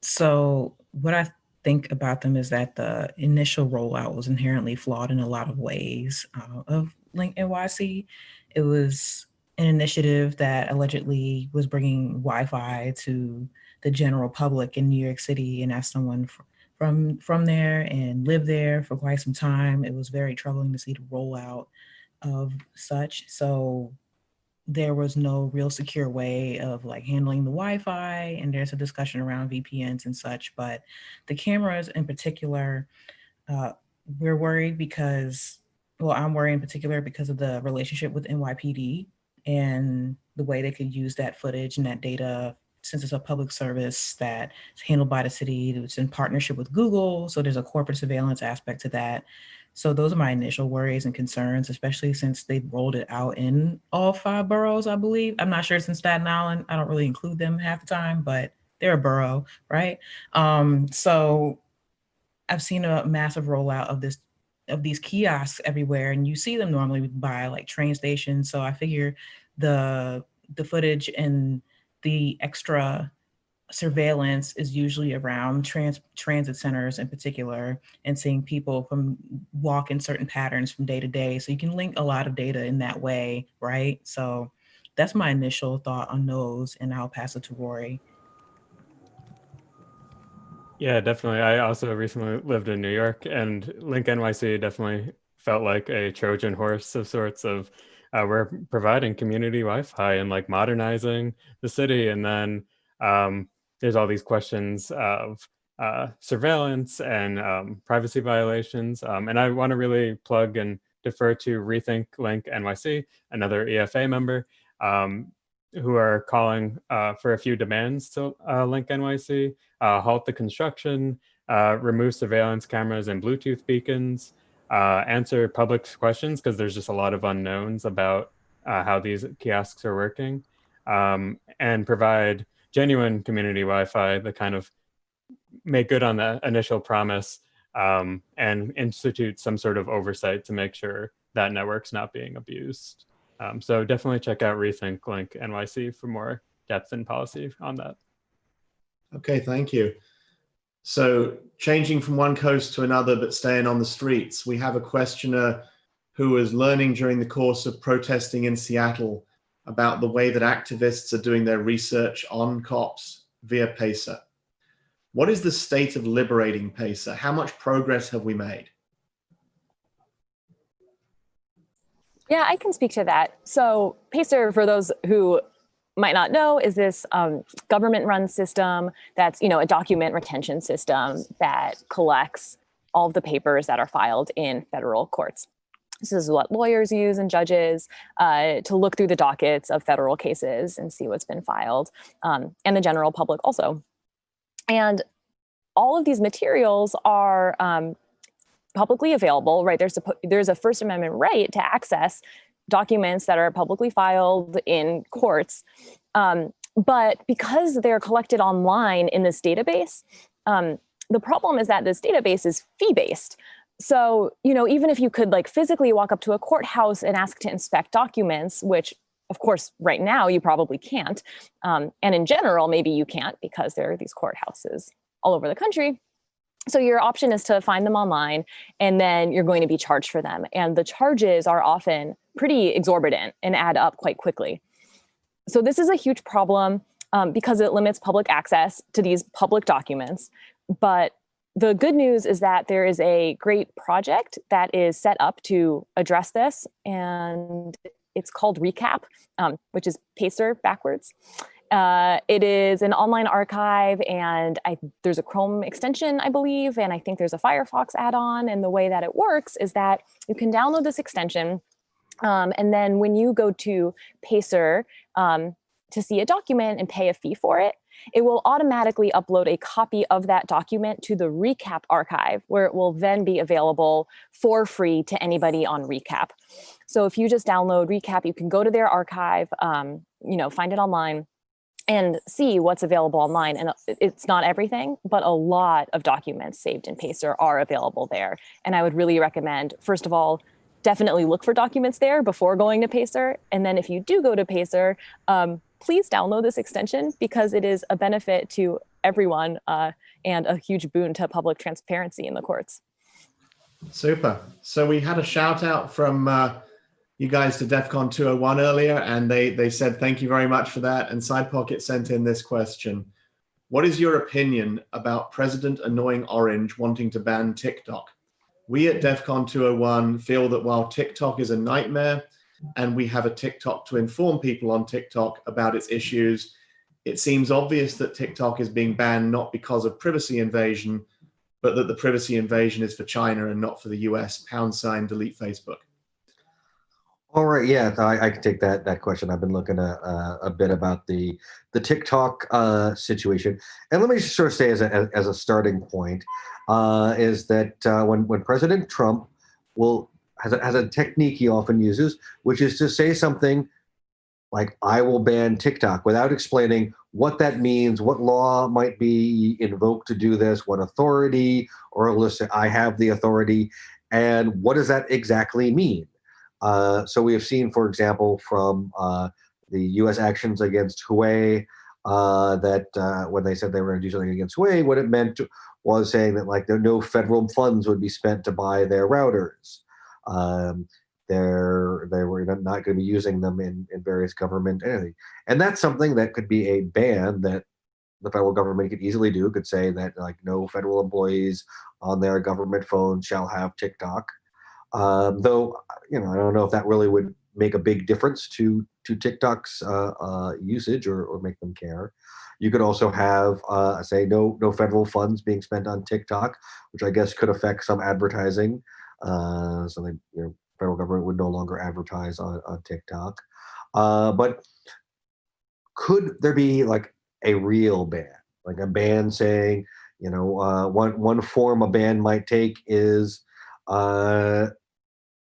so what I think about them is that the initial rollout was inherently flawed in a lot of ways uh, of Link NYC. It was an initiative that allegedly was bringing Wi-Fi to the general public in New York City. And as someone from from there and lived there for quite some time, it was very troubling to see the rollout of such. So there was no real secure way of like handling the Wi-Fi and there's a discussion around VPNs and such, but the cameras in particular, uh, we're worried because, well, I'm worried in particular because of the relationship with NYPD and the way they could use that footage and that data since it's a public service that is handled by the city, it's in partnership with Google. So there's a corporate surveillance aspect to that. So those are my initial worries and concerns, especially since they've rolled it out in all five boroughs, I believe. I'm not sure it's in Staten Island. I don't really include them half the time, but they're a borough, right? Um, so I've seen a massive rollout of this of these kiosks everywhere, and you see them normally by like train stations. So I figure the the footage and the extra surveillance is usually around trans transit centers in particular and seeing people from walk in certain patterns from day to day. So you can link a lot of data in that way, right? So that's my initial thought on those and I'll pass it to Rory. Yeah, definitely. I also recently lived in New York and Link NYC definitely felt like a Trojan horse of sorts of uh, we're providing community Wi-Fi and like modernizing the city. And then um, there's all these questions of uh, surveillance and um, privacy violations. Um, and I want to really plug and defer to Rethink Link NYC, another EFA member, um, who are calling uh, for a few demands to uh, Link NYC, uh, halt the construction, uh, remove surveillance cameras and Bluetooth beacons, uh, answer public questions because there's just a lot of unknowns about how these kiosks are working, um, and provide genuine community Wi-Fi that kind of make good on the initial promise um, and institute some sort of oversight to make sure that network's not being abused. Um, so definitely check out Rethink Link NYC for more depth and policy on that. Okay, thank you. So changing from one coast to another, but staying on the streets, we have a questioner who was learning during the course of protesting in Seattle about the way that activists are doing their research on cops via PACER. What is the state of liberating PACER? How much progress have we made? Yeah, I can speak to that. So PACER, for those who might not know, is this um, government-run system that's you know a document retention system that collects all of the papers that are filed in federal courts. This is what lawyers use and judges uh, to look through the dockets of federal cases and see what's been filed, um, and the general public also. And all of these materials are um, publicly available, right? There's a, there's a First Amendment right to access documents that are publicly filed in courts. Um, but because they're collected online in this database, um, the problem is that this database is fee-based. So, you know, even if you could like physically walk up to a courthouse and ask to inspect documents, which of course, right now you probably can't. Um, and in general, maybe you can't because there are these courthouses all over the country. So your option is to find them online and then you're going to be charged for them. And the charges are often pretty exorbitant and add up quite quickly. So this is a huge problem um, because it limits public access to these public documents. But the good news is that there is a great project that is set up to address this and it's called RECAP, um, which is PACER backwards. Uh, it is an online archive and I, there's a Chrome extension, I believe, and I think there's a Firefox add-on. And the way that it works is that you can download this extension um, and then when you go to Pacer um, to see a document and pay a fee for it, it will automatically upload a copy of that document to the recap archive where it will then be available for free to anybody on recap. So if you just download recap, you can go to their archive, um, you know, find it online and see what's available online. And it's not everything, but a lot of documents saved in Pacer are available there. And I would really recommend, first of all, definitely look for documents there before going to Pacer. And then if you do go to Pacer, um, please download this extension because it is a benefit to everyone uh, and a huge boon to public transparency in the courts. Super. So we had a shout out from uh, you guys to DEF CON 201 earlier, and they, they said thank you very much for that. And Side Pocket sent in this question. What is your opinion about President Annoying Orange wanting to ban TikTok? We at DEF CON 201 feel that while TikTok is a nightmare, and we have a TikTok to inform people on TikTok about its issues, it seems obvious that TikTok is being banned not because of privacy invasion, but that the privacy invasion is for China and not for the US. Pound sign delete Facebook. All right, yeah, I, I can take that that question. I've been looking a, a, a bit about the the TikTok uh, situation, and let me just sort of say as a as a starting point, uh, is that uh, when when President Trump will has a, has a technique he often uses, which is to say something like "I will ban TikTok" without explaining what that means, what law might be invoked to do this, what authority, or listen, I have the authority, and what does that exactly mean? Uh, so we have seen, for example, from uh, the U.S. actions against Huawei, uh, that uh, when they said they were going to do something against Huawei, what it meant was saying that like no federal funds would be spent to buy their routers. Um, they're they were not going to be using them in, in various government anything, and that's something that could be a ban that the federal government could easily do. Could say that like no federal employees on their government phone shall have TikTok. Um, though, you know, I don't know if that really would make a big difference to to TikTok's uh, uh, usage or, or make them care. You could also have, uh, say, no no federal funds being spent on TikTok, which I guess could affect some advertising. Uh, so the you know, federal government would no longer advertise on, on TikTok. Uh, but could there be like a real ban, like a ban saying, you know, uh, one one form a ban might take is uh,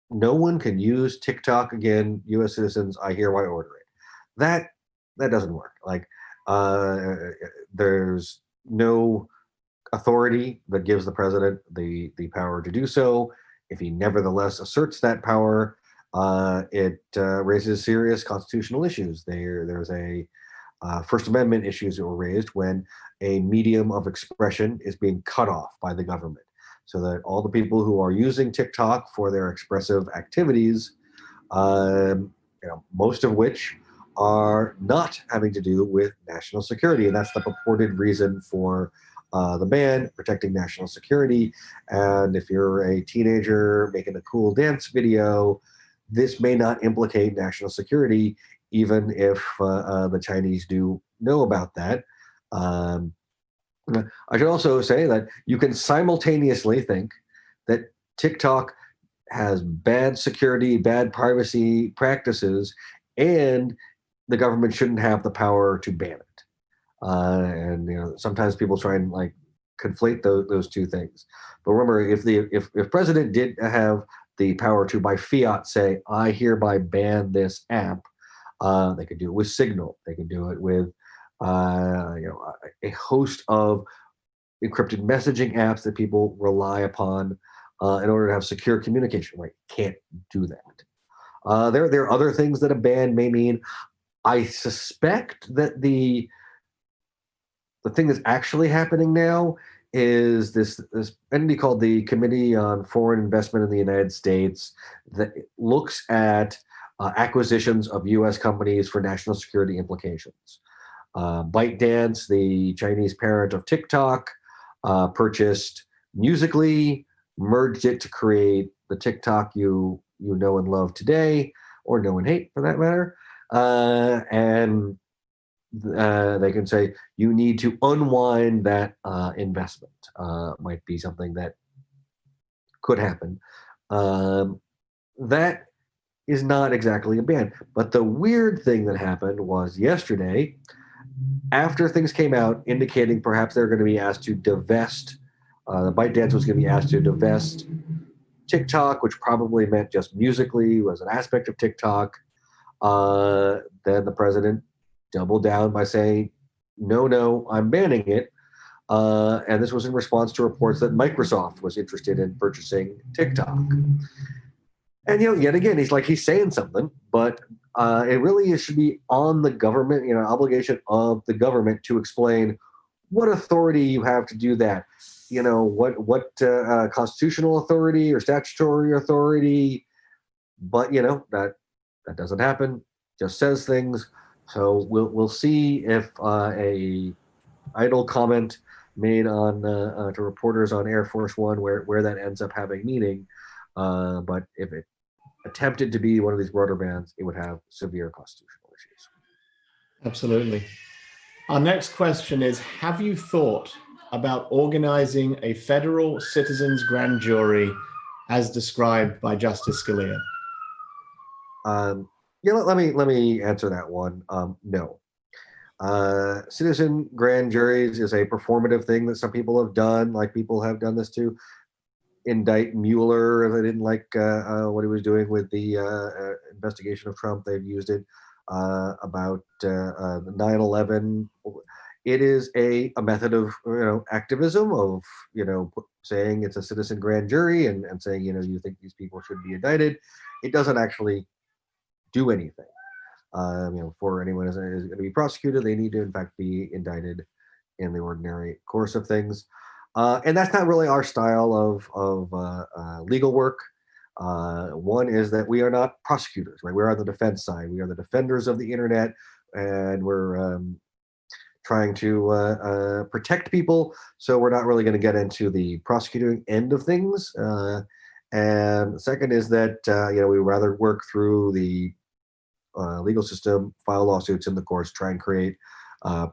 no one can use TikTok again. U.S. citizens, I hereby order it. That that doesn't work. Like uh, there's no authority that gives the president the the power to do so. If he nevertheless asserts that power, uh, it uh, raises serious constitutional issues. There, there's a uh, First Amendment issues that were raised when a medium of expression is being cut off by the government so that all the people who are using TikTok for their expressive activities, um, you know, most of which are not having to do with national security. And that's the purported reason for uh, the ban, protecting national security. And if you're a teenager making a cool dance video, this may not implicate national security, even if uh, uh, the Chinese do know about that. Um, I should also say that you can simultaneously think that TikTok has bad security, bad privacy practices, and the government shouldn't have the power to ban it. Uh, and you know, sometimes people try and like conflate those, those two things. But remember, if the if if president did have the power to by fiat say, I hereby ban this app, uh, they could do it with Signal. They could do it with uh, you know, a host of encrypted messaging apps that people rely upon uh, in order to have secure communication. Right? Can't do that. Uh, there, there are other things that a ban may mean. I suspect that the the thing that's actually happening now is this this entity called the Committee on Foreign Investment in the United States that looks at uh, acquisitions of U.S. companies for national security implications. Uh, ByteDance, the Chinese parent of TikTok, uh, purchased Musical.ly, merged it to create the TikTok you you know and love today, or know and hate for that matter. Uh, and uh, they can say you need to unwind that uh, investment. Uh, might be something that could happen. Um, that is not exactly a ban. But the weird thing that happened was yesterday, After things came out indicating perhaps they're going to be asked to divest, uh, ByteDance was going to be asked to divest TikTok, which probably meant just Musical.ly was an aspect of TikTok. Uh, then the president doubled down by saying, no, no, I'm banning it. Uh, and this was in response to reports that Microsoft was interested in purchasing TikTok. And you know, yet again, he's like he's saying something, but uh, it really should be on the government, you know, obligation of the government to explain what authority you have to do that. You know, what what uh, uh, constitutional authority or statutory authority. But you know that that doesn't happen. Just says things. So we'll we'll see if uh, a idle comment made on uh, uh, to reporters on Air Force One where where that ends up having meaning. But if it attempted to be one of these broader bans, it would have severe constitutional issues. Absolutely. Our next question is, have you thought about organizing a federal citizens grand jury as described by Justice Scalia? Um, yeah, let, let me let me answer that one. Um, no. Uh, citizen grand juries is a performative thing that some people have done, like people have done this to indict Mueller they didn't like uh, uh, what he was doing with the uh, uh, investigation of Trump. They've used it uh, about 9/11. It is a, a method of you know activism of you know saying it's a citizen grand jury and, and saying you know you think these people should be indicted. It doesn't actually do anything. Um, you know, for anyone is, is going to be prosecuted, they need to in fact be indicted in the ordinary course of things. Uh, and that's not really our style of, of uh, uh, legal work. Uh, one is that we are not prosecutors, right? We're on the defense side. We are the defenders of the internet, and we're um, trying to uh, uh, protect people. So we're not really going to get into the prosecuting end of things. and second is that you know we rather work through the legal system, file lawsuits in the courts, try and create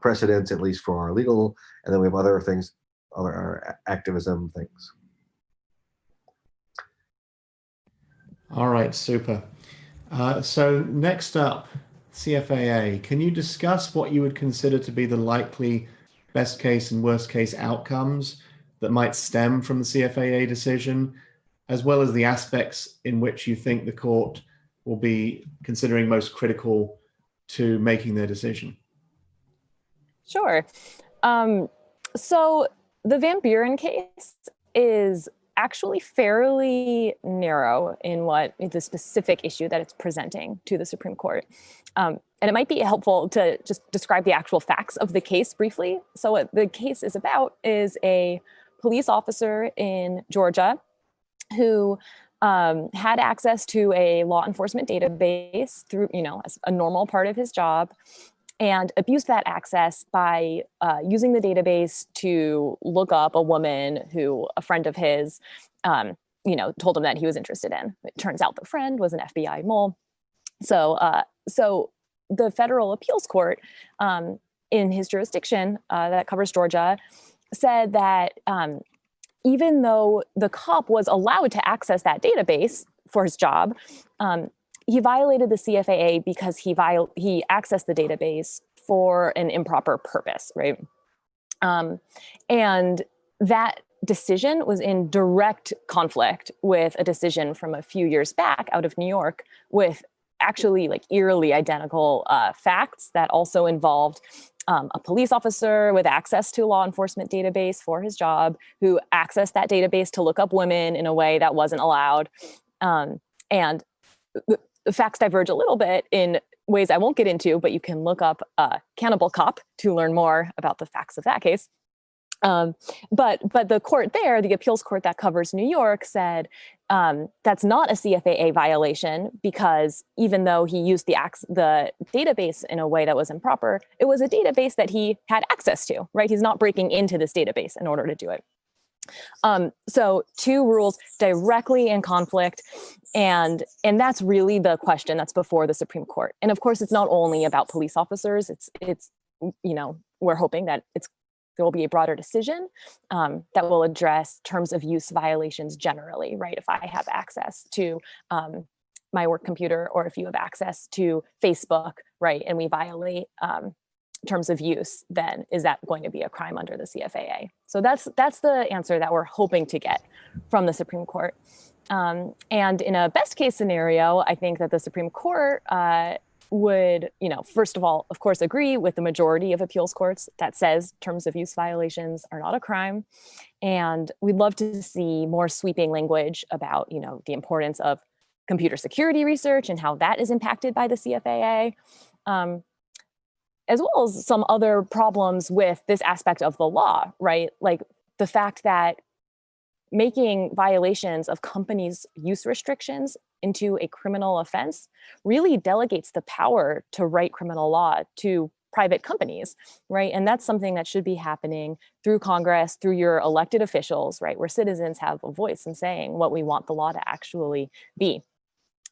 precedents at least for our legal, and then we have other things other activism things. All right, super. Uh, so next up, CFAA, can you discuss what you would consider to be the likely best case and worst case outcomes that might stem from the CFAA decision, as well as the aspects in which you think the court will be considering most critical to making their decision? Sure. Um, so the Van Buren case is actually fairly narrow in what the specific issue that it's presenting to the Supreme Court. Um, and it might be helpful to just describe the actual facts of the case briefly. So what the case is about is a police officer in Georgia who um, had access to a law enforcement database through, you know, as a normal part of his job and abused that access by uh, using the database to look up a woman who a friend of his, um, you know, told him that he was interested in. It turns out the friend was an FBI mole. So, uh, so the federal appeals court um, in his jurisdiction uh, that covers Georgia said that um, even though the cop was allowed to access that database for his job, um, he violated the CFAA because he viol he accessed the database for an improper purpose, right? Um, and that decision was in direct conflict with a decision from a few years back out of New York with actually like eerily identical uh, facts that also involved um, a police officer with access to a law enforcement database for his job who accessed that database to look up women in a way that wasn't allowed. Um, and the facts diverge a little bit in ways I won't get into, but you can look up uh, Cannibal Cop to learn more about the facts of that case. Um, but but the court there, the appeals court that covers New York, said um, that's not a CFAA violation because even though he used the the database in a way that was improper, it was a database that he had access to. Right? He's not breaking into this database in order to do it. Um, so two rules directly in conflict. And, and that's really the question that's before the Supreme Court. And of course, it's not only about police officers. It's, it's you know, we're hoping that it's there will be a broader decision um, that will address terms of use violations generally, right? If I have access to um, my work computer or if you have access to Facebook, right, and we violate um, terms of use, then is that going to be a crime under the CFAA? So that's that's the answer that we're hoping to get from the Supreme Court. Um, and in a best case scenario, I think that the Supreme Court uh, would, you know, first of all, of course, agree with the majority of appeals courts that says terms of use violations are not a crime. And we'd love to see more sweeping language about, you know, the importance of computer security research and how that is impacted by the CFAA. Um, as well as some other problems with this aspect of the law, right? Like the fact that making violations of companies' use restrictions into a criminal offense really delegates the power to write criminal law to private companies, right? And that's something that should be happening through Congress, through your elected officials, right? Where citizens have a voice in saying what we want the law to actually be.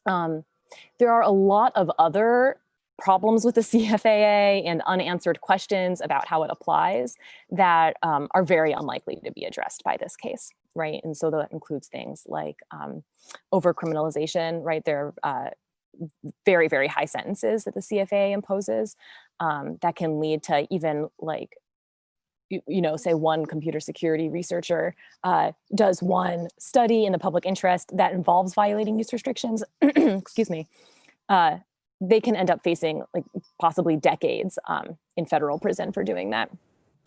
Um, there are a lot of other problems with the *laughs* CFAA and unanswered questions about how it applies that um, are very unlikely to be addressed by this case, right? And so that includes things like um, over criminalization, right? There are uh, very, very high sentences that the CFAA imposes um, that can lead to even like you, you know, say one computer security researcher uh, does one study in the public interest that involves violating use restrictions, *clears throat* excuse me, uh, they can end up facing like possibly decades um, in federal prison for doing that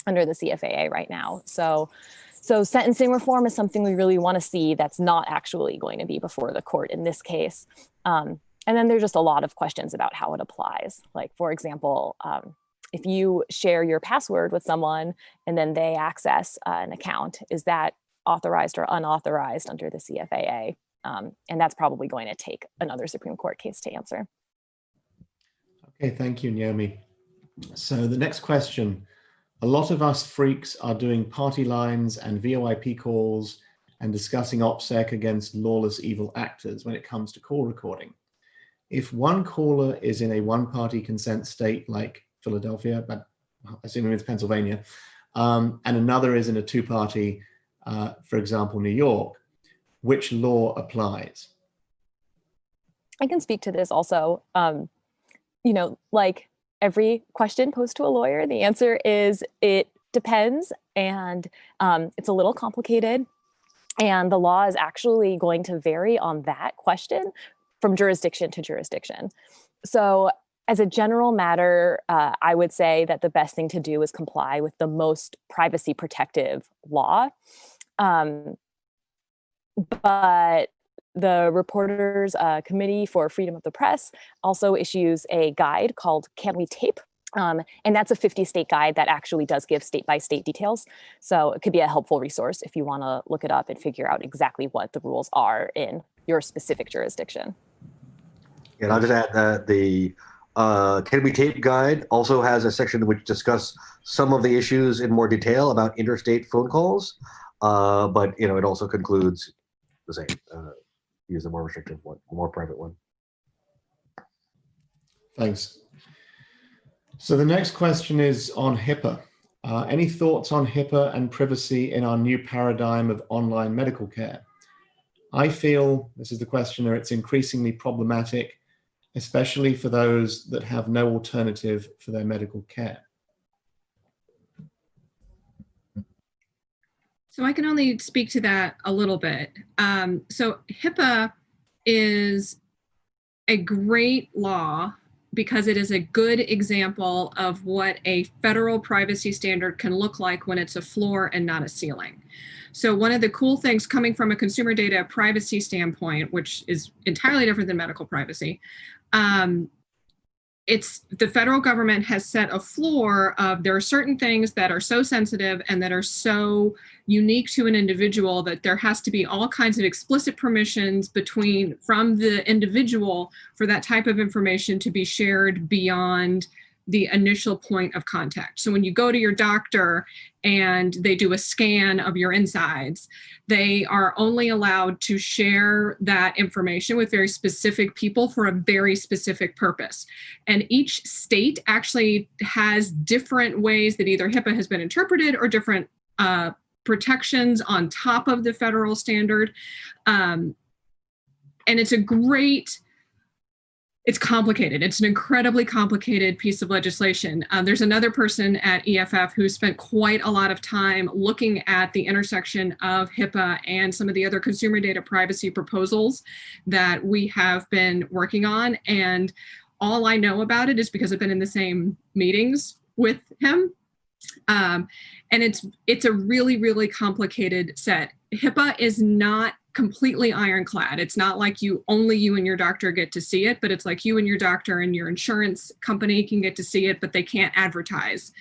under the CFAA right now. So, so sentencing reform is something we really want to see that's not actually going to be before the court in this case. Um, and then there's just a lot of questions about how it applies. Like, for example, um, if you share your password with someone and then they access uh, an account, is that authorized or unauthorized under the CFAA? Um, and that's probably going to take another Supreme Court case to answer. Okay, thank you, Naomi. So the next question. A lot of us freaks are doing party lines and VoIP calls and discussing OPSEC against lawless evil actors when it comes to call recording. If one caller is in a one-party consent state like Philadelphia, but assuming it's Pennsylvania, um, and another is in a two-party, uh, for example, New York, which law applies? I can speak to this also. Um, you know, like every question posed to a lawyer, the answer is it depends and um, it's a little complicated. And the law is actually going to vary on that question from jurisdiction to jurisdiction. So as a general matter, uh, I would say that the best thing to do is comply with the most privacy protective law. Um, but the Reporters uh, Committee for Freedom of the Press also issues a guide called Can We Tape? Um, and that's a 50 state guide that actually does give state by state details. So it could be a helpful resource if you want to look it up and figure out exactly what the rules are in your specific jurisdiction. And I'll just add that the uh, Can We Tape guide also has a section which discuss some of the issues in more detail about interstate phone calls. Uh, but you know, it also concludes the same. Uh, use a more restrictive one, a more private one. Thanks. So the next question is on HIPAA. Uh, any thoughts on HIPAA and privacy in our new paradigm of online medical care? I feel, this is the questioner, it's increasingly problematic, especially for those that have no alternative for their medical care. So I can only speak to that a little bit. Um, so HIPAA is a great law because it is a good example of what a federal privacy standard can look like when it's a floor and not a ceiling. So one of the cool things coming from a consumer data privacy standpoint, which is entirely different than medical privacy, um, it's the federal government has set a floor of there are certain things that are so sensitive and that are so unique to an individual that there has to be all kinds of explicit permissions between from the individual for that type of information to be shared beyond the initial point of contact. So when you go to your doctor and they do a scan of your insides, they are only allowed to share that information with very specific people for a very specific purpose. And each state actually has different ways that either HIPAA has been interpreted or different uh, protections on top of the federal standard. Um, and it's a great it's complicated. It's an incredibly complicated piece of legislation. Uh, there's another person at EFF who spent quite a lot of time looking at the intersection of HIPAA and some of the other consumer data privacy proposals that we have been working on. And all I know about it is because I've been in the same meetings with him. Um, and it's it's a really, really complicated set. HIPAA is not completely ironclad. It's not like you only you and your doctor get to see it, but it's like you and your doctor and your insurance company can get to see it, but they can't advertise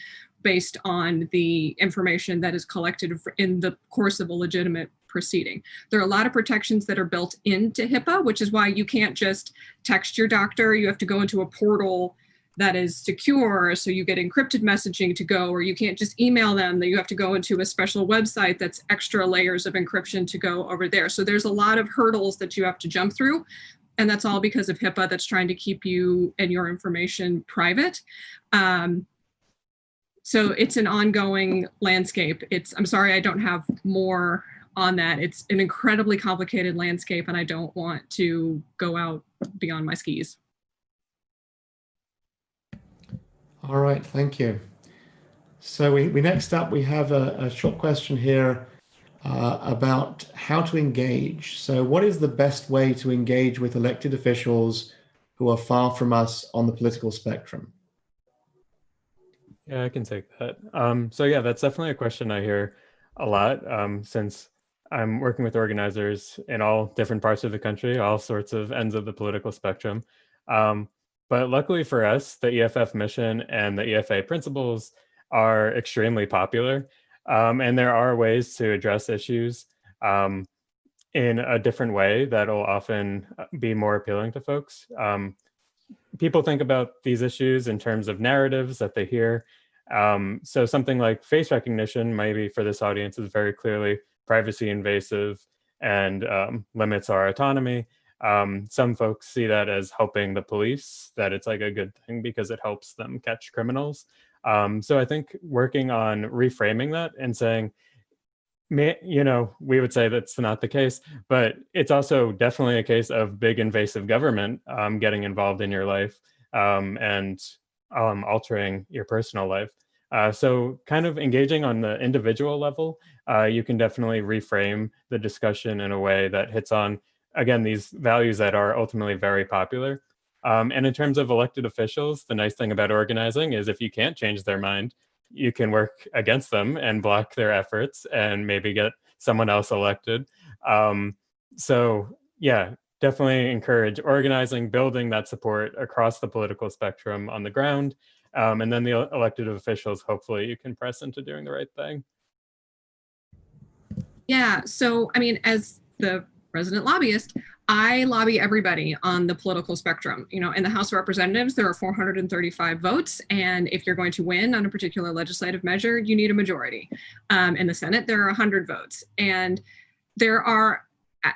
based on the information that is collected in the course of a legitimate proceeding. There are a lot of protections that are built into HIPAA, which is why you can't just text your doctor. You have to go into a portal that is secure so you get encrypted messaging to go or you can't just email them that you have to go into a special website that's extra layers of encryption to go over there. So there's a lot of hurdles that you have to jump through and that's all because of HIPAA that's trying to keep you and your information private. Um, so it's an ongoing landscape. It's I'm sorry I don't have more on that. It's an incredibly complicated landscape and I don't want to go out beyond my skis All right, thank you. So we, we next up, we have a, a short question here uh, about how to engage. So what is the best way to engage with elected officials who are far from us on the political spectrum? Yeah, I can take that. Um, so yeah, that's definitely a question I hear a lot um, since I'm working with organizers in all different parts of the country, all sorts of ends of the political spectrum. Um, but luckily for us, the EFF mission and the EFA principles are extremely popular. Um, and there are ways to address issues um, in a different way that'll often uh, be more appealing to folks. Um, people think about these issues in terms of narratives that they hear. Um, so something like face recognition, maybe for this audience is very clearly privacy invasive and um, limits our autonomy. Um, some folks see that as helping the police, that it's like a good thing because it helps them catch criminals. Um, so I think working on reframing that and saying, you know, we would say that's not the case, but it's also definitely a case of big invasive government um, getting involved in your life um, and um, altering your personal life. Uh, so kind of engaging on the individual level, uh, you can definitely reframe the discussion in a way that hits on again, these values that are ultimately very popular. Um, and in terms of elected officials, the nice thing about organizing is if you can't change their mind, you can work against them and block their efforts and maybe get someone else elected. Um, so yeah, definitely encourage organizing, building that support across the political spectrum on the ground. Um, and then the elected officials, hopefully you can press into doing the right thing. Yeah, so I mean, as the resident lobbyist, I lobby everybody on the political spectrum. You know, in the House of Representatives, there are 435 votes, and if you're going to win on a particular legislative measure, you need a majority. Um, in the Senate, there are 100 votes, and there are,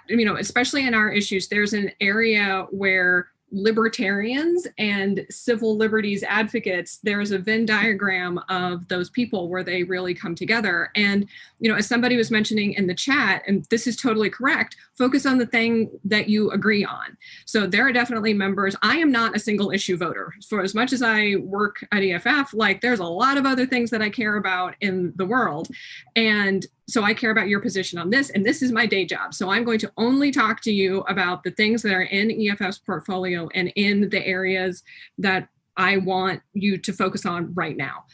you know, especially in our issues, there's an area where libertarians and civil liberties advocates, there's a Venn diagram of those people where they really come together. And, you know, as somebody was mentioning in the chat, and this is totally correct, focus on the thing that you agree on. So there are definitely members. I am not a single issue voter. For as much as I work at EFF, like there's a lot of other things that I care about in the world. And so I care about your position on this, and this is my day job. So I'm going to only talk to you about the things that are in EFF's portfolio and in the areas that I want you to focus on right now.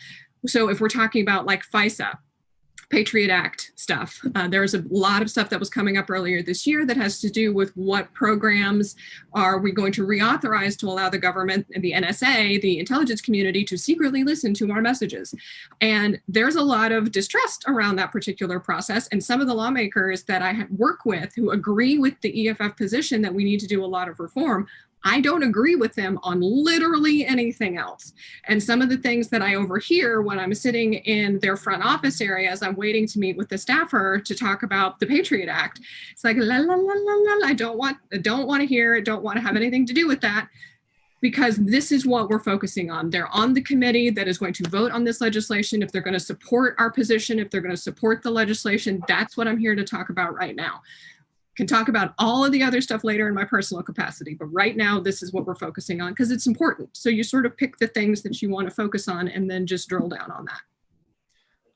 So if we're talking about like FISA, Patriot Act stuff. Uh, there's a lot of stuff that was coming up earlier this year that has to do with what programs are we going to reauthorize to allow the government and the NSA, the intelligence community, to secretly listen to our messages. And there's a lot of distrust around that particular process. And some of the lawmakers that I work with who agree with the EFF position that we need to do a lot of reform I don't agree with them on literally anything else. And some of the things that I overhear when I'm sitting in their front office area as I'm waiting to meet with the staffer to talk about the Patriot Act, it's like, la, la, la, la, la, I don't want, I don't want to hear it, don't want to have anything to do with that because this is what we're focusing on. They're on the committee that is going to vote on this legislation. If they're going to support our position, if they're going to support the legislation, that's what I'm here to talk about right now can talk about all of the other stuff later in my personal capacity, but right now this is what we're focusing on because it's important. So you sort of pick the things that you want to focus on and then just drill down on that.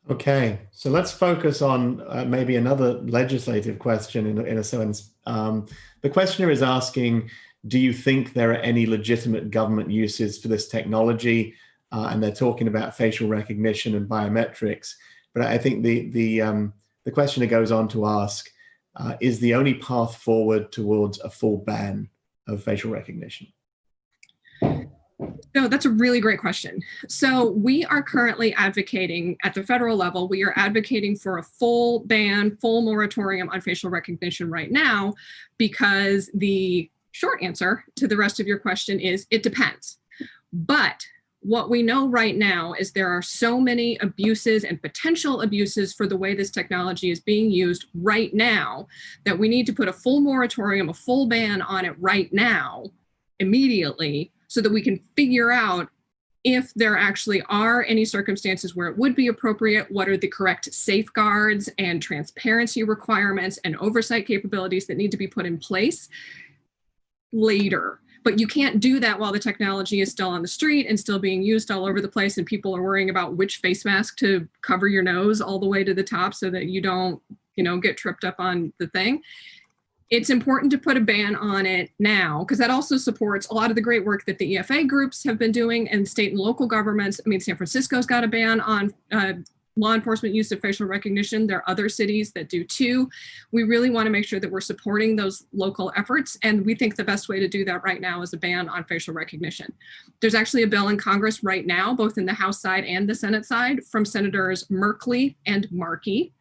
Okay, so let's focus on uh, maybe another legislative question in, in a sense. Um, the questioner is asking, do you think there are any legitimate government uses for this technology? Uh, and they're talking about facial recognition and biometrics. But I think the, the, um, the questioner goes on to ask, uh, is the only path forward towards a full ban of facial recognition? No, that's a really great question. So we are currently advocating at the federal level, we are advocating for a full ban, full moratorium on facial recognition right now, because the short answer to the rest of your question is it depends. But what we know right now is there are so many abuses and potential abuses for the way this technology is being used right now that we need to put a full moratorium, a full ban on it right now, immediately, so that we can figure out if there actually are any circumstances where it would be appropriate, what are the correct safeguards and transparency requirements and oversight capabilities that need to be put in place later but you can't do that while the technology is still on the street and still being used all over the place and people are worrying about which face mask to cover your nose all the way to the top so that you don't you know get tripped up on the thing it's important to put a ban on it now because that also supports a lot of the great work that the EFA groups have been doing and state and local governments. I mean, San Francisco's got a ban on uh, law enforcement use of facial recognition. There are other cities that do too. We really want to make sure that we're supporting those local efforts. And we think the best way to do that right now is a ban on facial recognition. There's actually a bill in Congress right now, both in the House side and the Senate side from Senators Merkley and Markey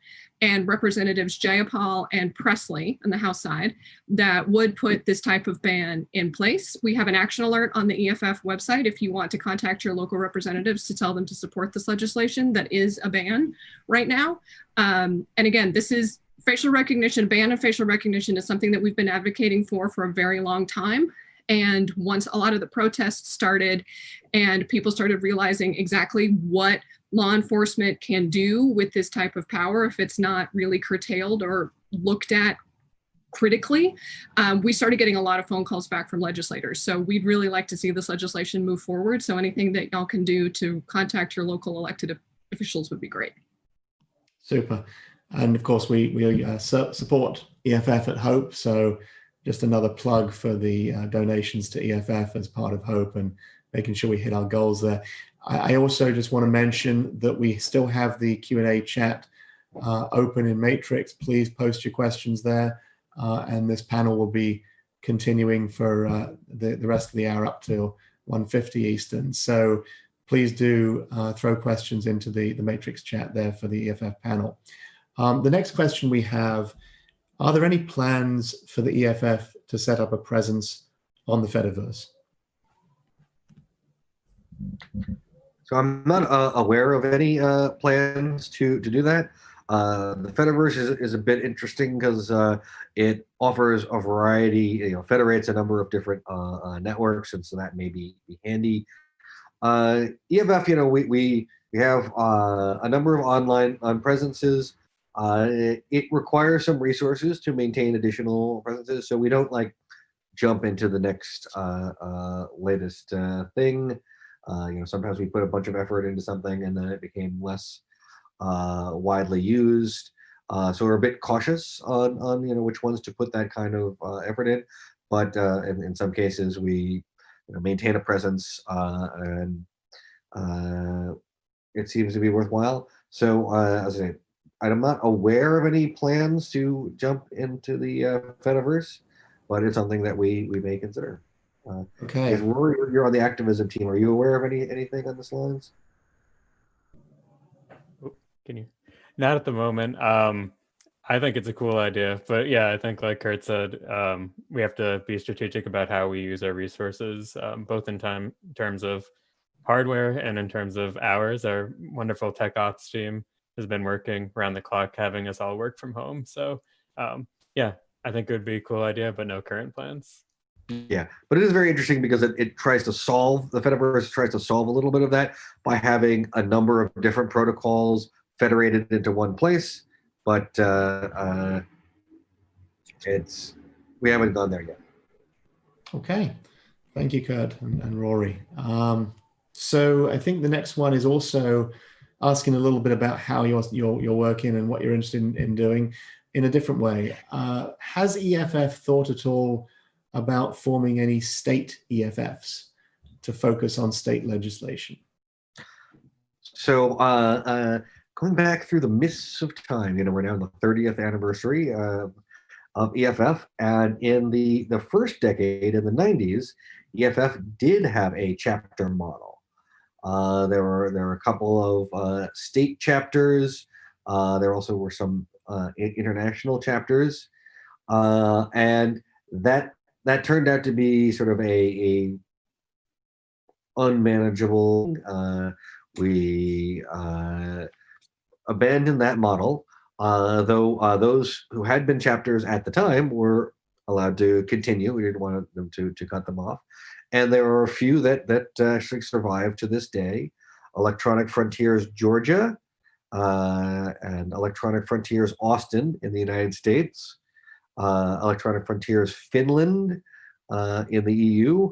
and Representatives Jayapal and Pressley on the House side that would put this type of ban in place. We have an action alert on the EFF website if you want to contact your local representatives to tell them to support this legislation that is a ban right now. Um, and again, this is facial recognition, ban of facial recognition is something that we've been advocating for for a very long time. And once a lot of the protests started and people started realizing exactly what law enforcement can do with this type of power if it's not really curtailed or looked at critically, um, we started getting a lot of phone calls back from legislators. So we'd really like to see this legislation move forward. So anything that y'all can do to contact your local elected officials would be great. Super. And of course, we, we uh, support EFF at Hope. So just another plug for the uh, donations to EFF as part of Hope and making sure we hit our goals there. I also just want to mention that we still have the Q&A chat uh, open in Matrix. Please post your questions there. Uh, and this panel will be continuing for uh, the, the rest of the hour up till 1.50 Eastern. So please do uh, throw questions into the, the Matrix chat there for the EFF panel. Um, the next question we have, are there any plans for the EFF to set up a presence on the Fediverse? So I'm not uh, aware of any uh, plans to to do that. Uh, the Fediverse is, is a bit interesting because uh, it offers a variety, you know, federates a number of different uh, uh, networks, and so that may be, be handy. EFF, you know, we we we have a number of online on presences. It, it requires some resources to maintain additional presences, so we don't like jump into the next latest thing. Uh, you know, sometimes we put a bunch of effort into something and then it became less uh, widely used. Uh, so we're a bit cautious on, on, you know, which ones to put that kind of uh, effort in. But uh, in, in some cases, we you know, maintain a presence uh, and it seems to be worthwhile. So as I say, I'm not aware of any plans to jump into the uh, Fediverse, but it's something that we, we may consider. Uh, okay. If Rory, you're on the activism team, are you aware of any anything on this lines? Can you? Not at the moment. Um, I think it's a cool idea, but yeah, I think like Kurt said, um, we have to be strategic about how we use our resources, um, both in time in terms of hardware and in terms of hours. Our wonderful tech ops team has been working around the clock, having us all work from home. So um, yeah, I think it would be a cool idea, but no current plans. Yeah, but it is very interesting because it, it tries to solve, the Fediverse tries to solve a little bit of that by having a number of different protocols federated into one place. But uh, uh, it's we haven't gone there yet. Okay. Thank you, Kurt and, and Rory. Um, so I think the next one is also asking a little bit about how you're, you're, you're working and what you're interested in, in doing in a different way. Uh, has EFF thought at all about forming any state EFFs to focus on state legislation? So uh, uh, going back through the mists of time, you know, we're now in the 30th anniversary of EFF, and in the the first decade in the 90s, EFF did have a chapter model. Uh, there were there were a couple of uh, state chapters. Uh, there also were some international chapters, and that that turned out to be sort of a, a unmanageable. We abandoned that model, though those who had been chapters at the time were allowed to continue. We didn't want them to to cut them off, and there are a few that that actually survive to this day. Electronic Frontiers Georgia uh, and Electronic Frontiers Austin in the United States, uh, Electronic Frontiers Finland uh, in the EU,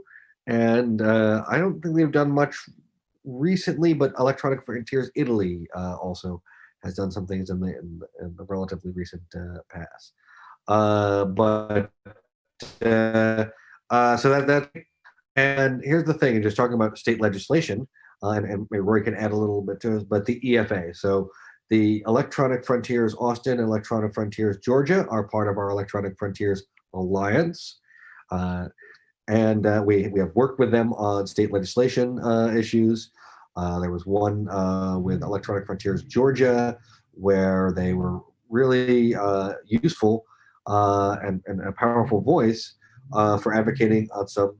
and uh, I don't think they've done much recently, but Electronic Frontiers Italy uh, also has done some things in the in, in the relatively recent uh, past. Uh, but uh, uh, so that that and here's the thing, just talking about state legislation, uh, and, and maybe Roy can add a little bit to this, but the EFA. So the Electronic Frontiers Austin and Electronic Frontiers Georgia are part of our Electronic Frontiers Alliance. Uh, and uh, we, we have worked with them on state legislation uh, issues. Uh, there was one uh, with Electronic Frontiers Georgia where they were really useful and, and a powerful voice uh, for advocating on some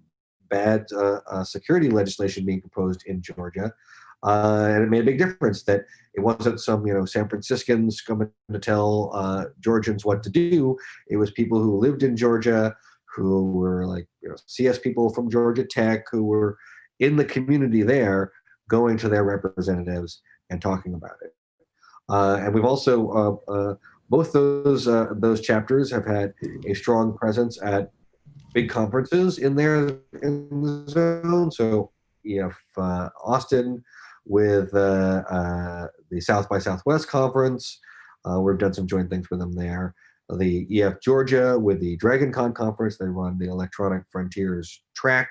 bad uh, uh, security legislation being proposed in Georgia. Uh, and it made a big difference that it wasn't some you know San Franciscans coming to tell uh, Georgians what to do. It was people who lived in Georgia, who were like you know CS people from Georgia Tech, who were in the community there, going to their representatives and talking about it. Uh, and we've also uh, both those those chapters have had a strong presence at big conferences in their in the zone. So EF uh, Austin with uh, uh, the South by Southwest conference, uh, we've done some joint things with them there. The EF Georgia with the Dragon Con conference, they run the Electronic Frontiers track,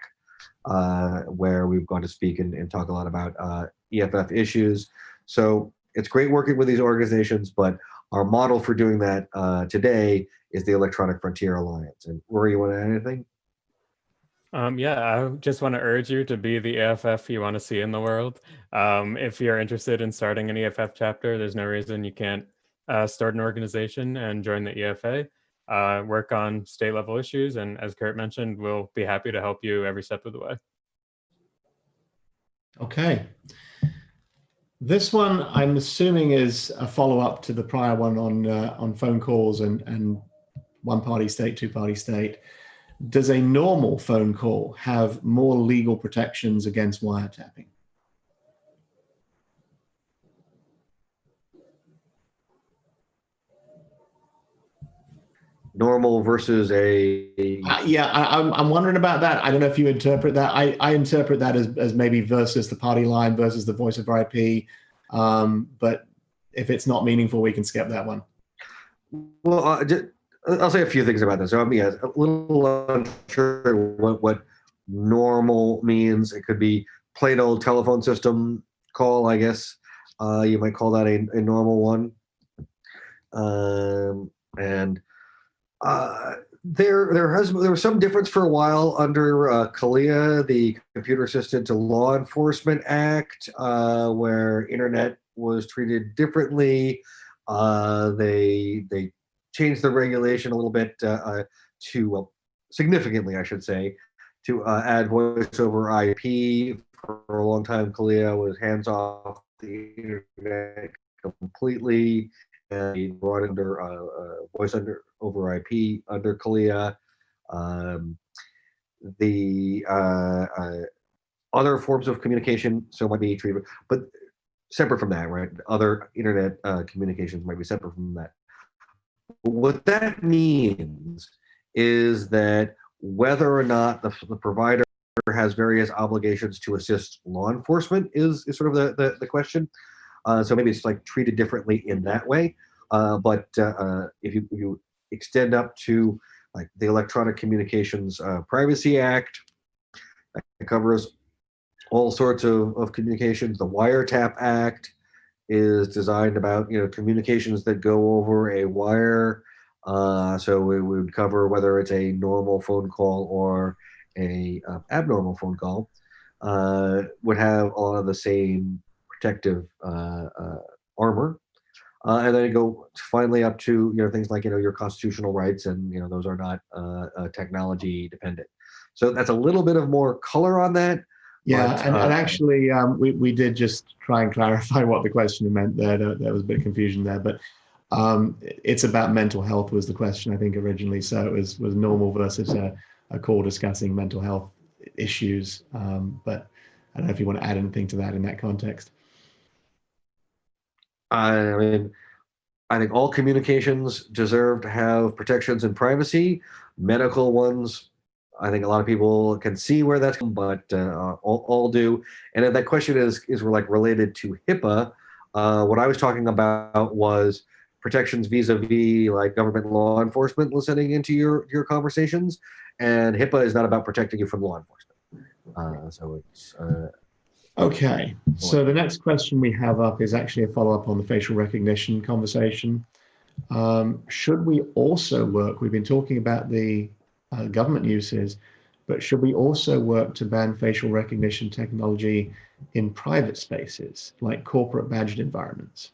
uh, where we've gone to speak and, and talk a lot about uh, EFF issues. So it's great working with these organizations, but our model for doing that uh, today is the Electronic Frontier Alliance. And Rory, you want to add anything? Um, yeah, I just want to urge you to be the EFF you want to see in the world. Um, if you're interested in starting an EFF chapter, there's no reason you can't uh, start an organization and join the EFA. Uh, work on state level issues, and as Kurt mentioned, we'll be happy to help you every step of the way. Okay. This one, I'm assuming, is a follow-up to the prior one on uh, on phone calls and and one-party state, two-party state. Does a normal phone call have more legal protections against wiretapping? Normal versus a Uh, yeah, I, I'm I'm wondering about that. I don't know if you interpret that. I I interpret that as as maybe versus the party line versus the voice over IP. Um, but if it's not meaningful, we can skip that one. Well, uh, ju- I'll say a few things about this. So I'm yeah, a little unsure what, what normal means. It could be plain old telephone system call, I guess. Uh, you might call that a, a normal one. Um, and uh, there, there has there was some difference for a while under uh, the Computer Assisted to Law Enforcement Act, uh, where internet was treated differently. Uh, they they changed the regulation a little bit uh, uh, to well, significantly, I should say, to uh, add voice over IP. For a long time, CALEA was hands off the internet completely, and brought under voice under over IP under CALEA. Um, the uh, uh, other forms of communication so might be treated, but separate from that, right? Other internet uh, communications might be separate from that what that means is that whether or not the, the provider has various obligations to assist law enforcement is, is sort of the, the, the question. Uh, so maybe it's like treated differently in that way. Uh, but uh, uh, if you, you extend up to like the Electronic Communications uh, Privacy Act, that covers all sorts of, of communications. The Wiretap Act is designed about you know communications that go over a wire. Uh, so it would cover whether it's a normal phone call or a uh, abnormal phone call. Uh, would have a lot of the same protective uh, uh, armor. Uh, and then you go finally up to you know things like you know your constitutional rights and you know those are not uh, uh, technology dependent. So that's a little bit of more color on that. Yeah, But, and, and uh, actually, um, we, we did just try and clarify *laughs* what the question meant there. There, there was a bit of confusion there, but um, it's about mental health was the question, I think, originally. So it was, was normal versus a, a call discussing mental health issues. Um, but I don't know if you want to add anything to that in that context. I mean, I think all communications deserve to have protections and privacy. Medical ones, I think a lot of people can see where that's, but uh, all, all do. And if that question is is like related to HIPAA, uh, what I was talking about was protections vis-a-vis like government law enforcement listening into your your conversations, and HIPAA is not about protecting you from law enforcement. Uh, so it's uh, Okay, so the next question we have up is actually a follow-up on the facial recognition conversation. Um, should we also work, we've been talking about the uh, government uses, but should we also work to ban facial recognition technology in private spaces, like corporate badged environments?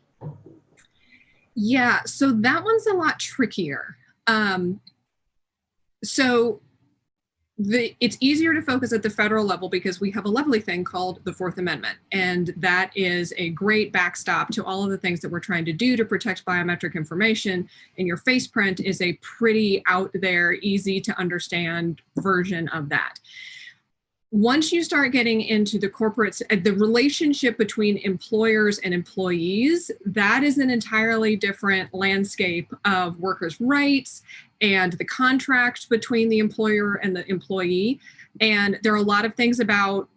Yeah, so that one's a lot trickier. Um, so the, it's easier to focus at the federal level because we have a lovely thing called the Fourth Amendment. And that is a great backstop to all of the things that we're trying to do to protect biometric information. And your face print is a pretty out there, easy to understand version of that once you start getting into the corporates, uh, the relationship between employers and employees, that is an entirely different landscape of workers' rights and the contract between the employer and the employee. And there are a lot of things about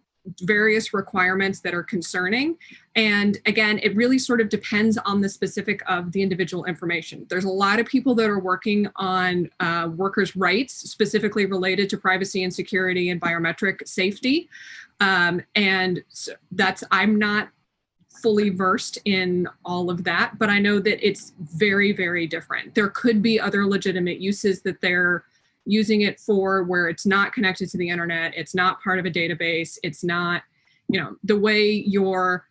various requirements that are concerning. And again, it really sort of depends on the specific of the individual information. There's a lot of people that are working on uh, workers' rights, specifically related to privacy and security and biometric safety. Um, and so that's, I'm not fully versed in all of that, but I know that it's very, very different. There could be other legitimate uses that they're using it for where it's not connected to the internet, it's not part of a database, it's not, you know, the way your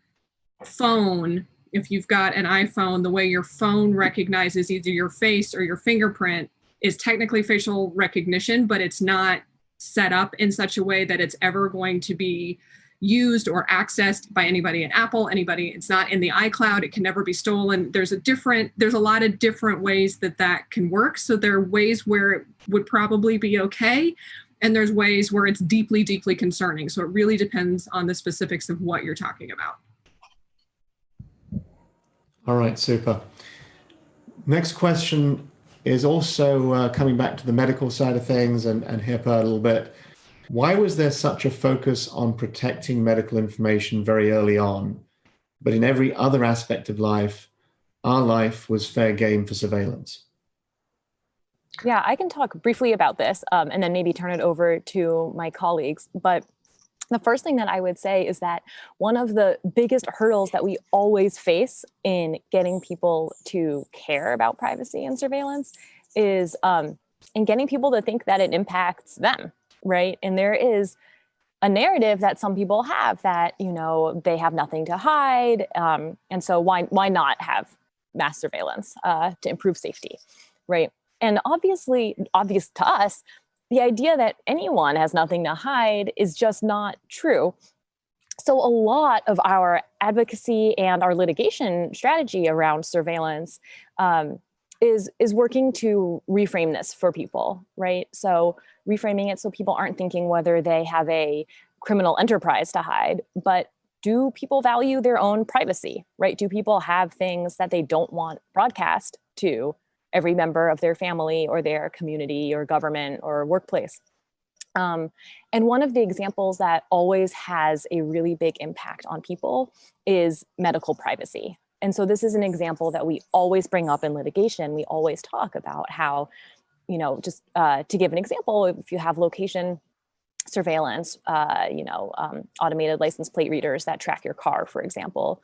phone, if you've got an iPhone, the way your phone recognizes either your face or your fingerprint is technically facial recognition, but it's not set up in such a way that it's ever going to be used or accessed by anybody at Apple, anybody, it's not in the iCloud, it can never be stolen. There's a different, there's a lot of different ways that that can work. So there are ways where it would probably be okay. And there's ways where it's deeply, deeply concerning. So it really depends on the specifics of what you're talking about. All right, super. Next question is also uh, coming back to the medical side of things and, and HIPAA a little bit. Why was there such a focus on protecting medical information very early on, but in every other aspect of life, our life was fair game for surveillance? Yeah, I can talk briefly about this um, and then maybe turn it over to my colleagues. But the first thing that I would say is that one of the biggest hurdles that we always face in getting people to care about privacy and surveillance is um, in getting people to think that it impacts them, right? And there is a narrative that some people have that, you know, they have nothing to hide. Um, and so why, why not have mass surveillance uh, to improve safety, right? And obviously, obvious to us, the idea that anyone has nothing to hide is just not true. So a lot of our advocacy and our litigation strategy around surveillance um, is, is working to reframe this for people, right? So reframing it so people aren't thinking whether they have a criminal enterprise to hide, but do people value their own privacy, right? Do people have things that they don't want broadcast to every member of their family or their community or government or workplace. Um, and one of the examples that always has a really big impact on people is medical privacy. And so this is an example that we always bring up in litigation. We always talk about how, you know, just uh, to give an example, if you have location surveillance, uh, you know, um, automated license plate readers that track your car, for example,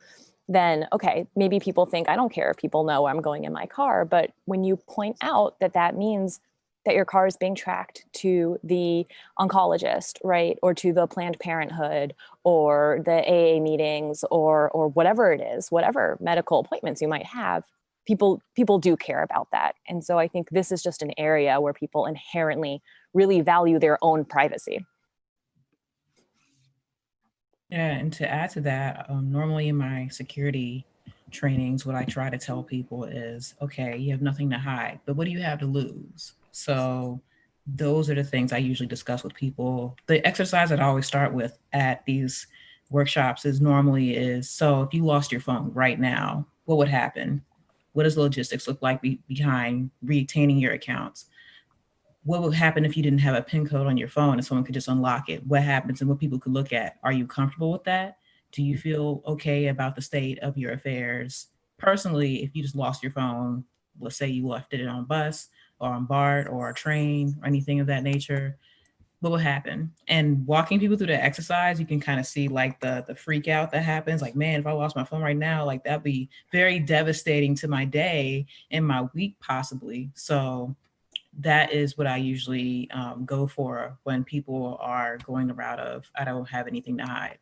then okay, maybe people think I don't care if people know I'm going in my car. But when you point out that that means that your car is being tracked to the oncologist, right? Or to the Planned Parenthood or the AA meetings or, or whatever it is, whatever medical appointments you might have, people, people do care about that. And so I think this is just an area where people inherently really value their own privacy. Yeah, and to add to that, um, normally in my security trainings, what I try to tell people is, okay, you have nothing to hide, but what do you have to lose? So those are the things I usually discuss with people. The exercise that I always start with at these workshops is normally is, so if you lost your phone right now, what would happen? What does logistics look like be behind retaining your accounts? what would happen if you didn't have a pin code on your phone and someone could just unlock it? What happens and what people could look at? Are you comfortable with that? Do you feel okay about the state of your affairs? Personally, if you just lost your phone, let's say you left it on bus or on BART or a train or anything of that nature, what will happen? And walking people through the exercise, you can kind of see like the the freak out that happens. Like, man, if I lost my phone right now, like that'd be very devastating to my day and my week possibly. So that is what I usually um, go for when people are going the route of, I don't have anything to hide.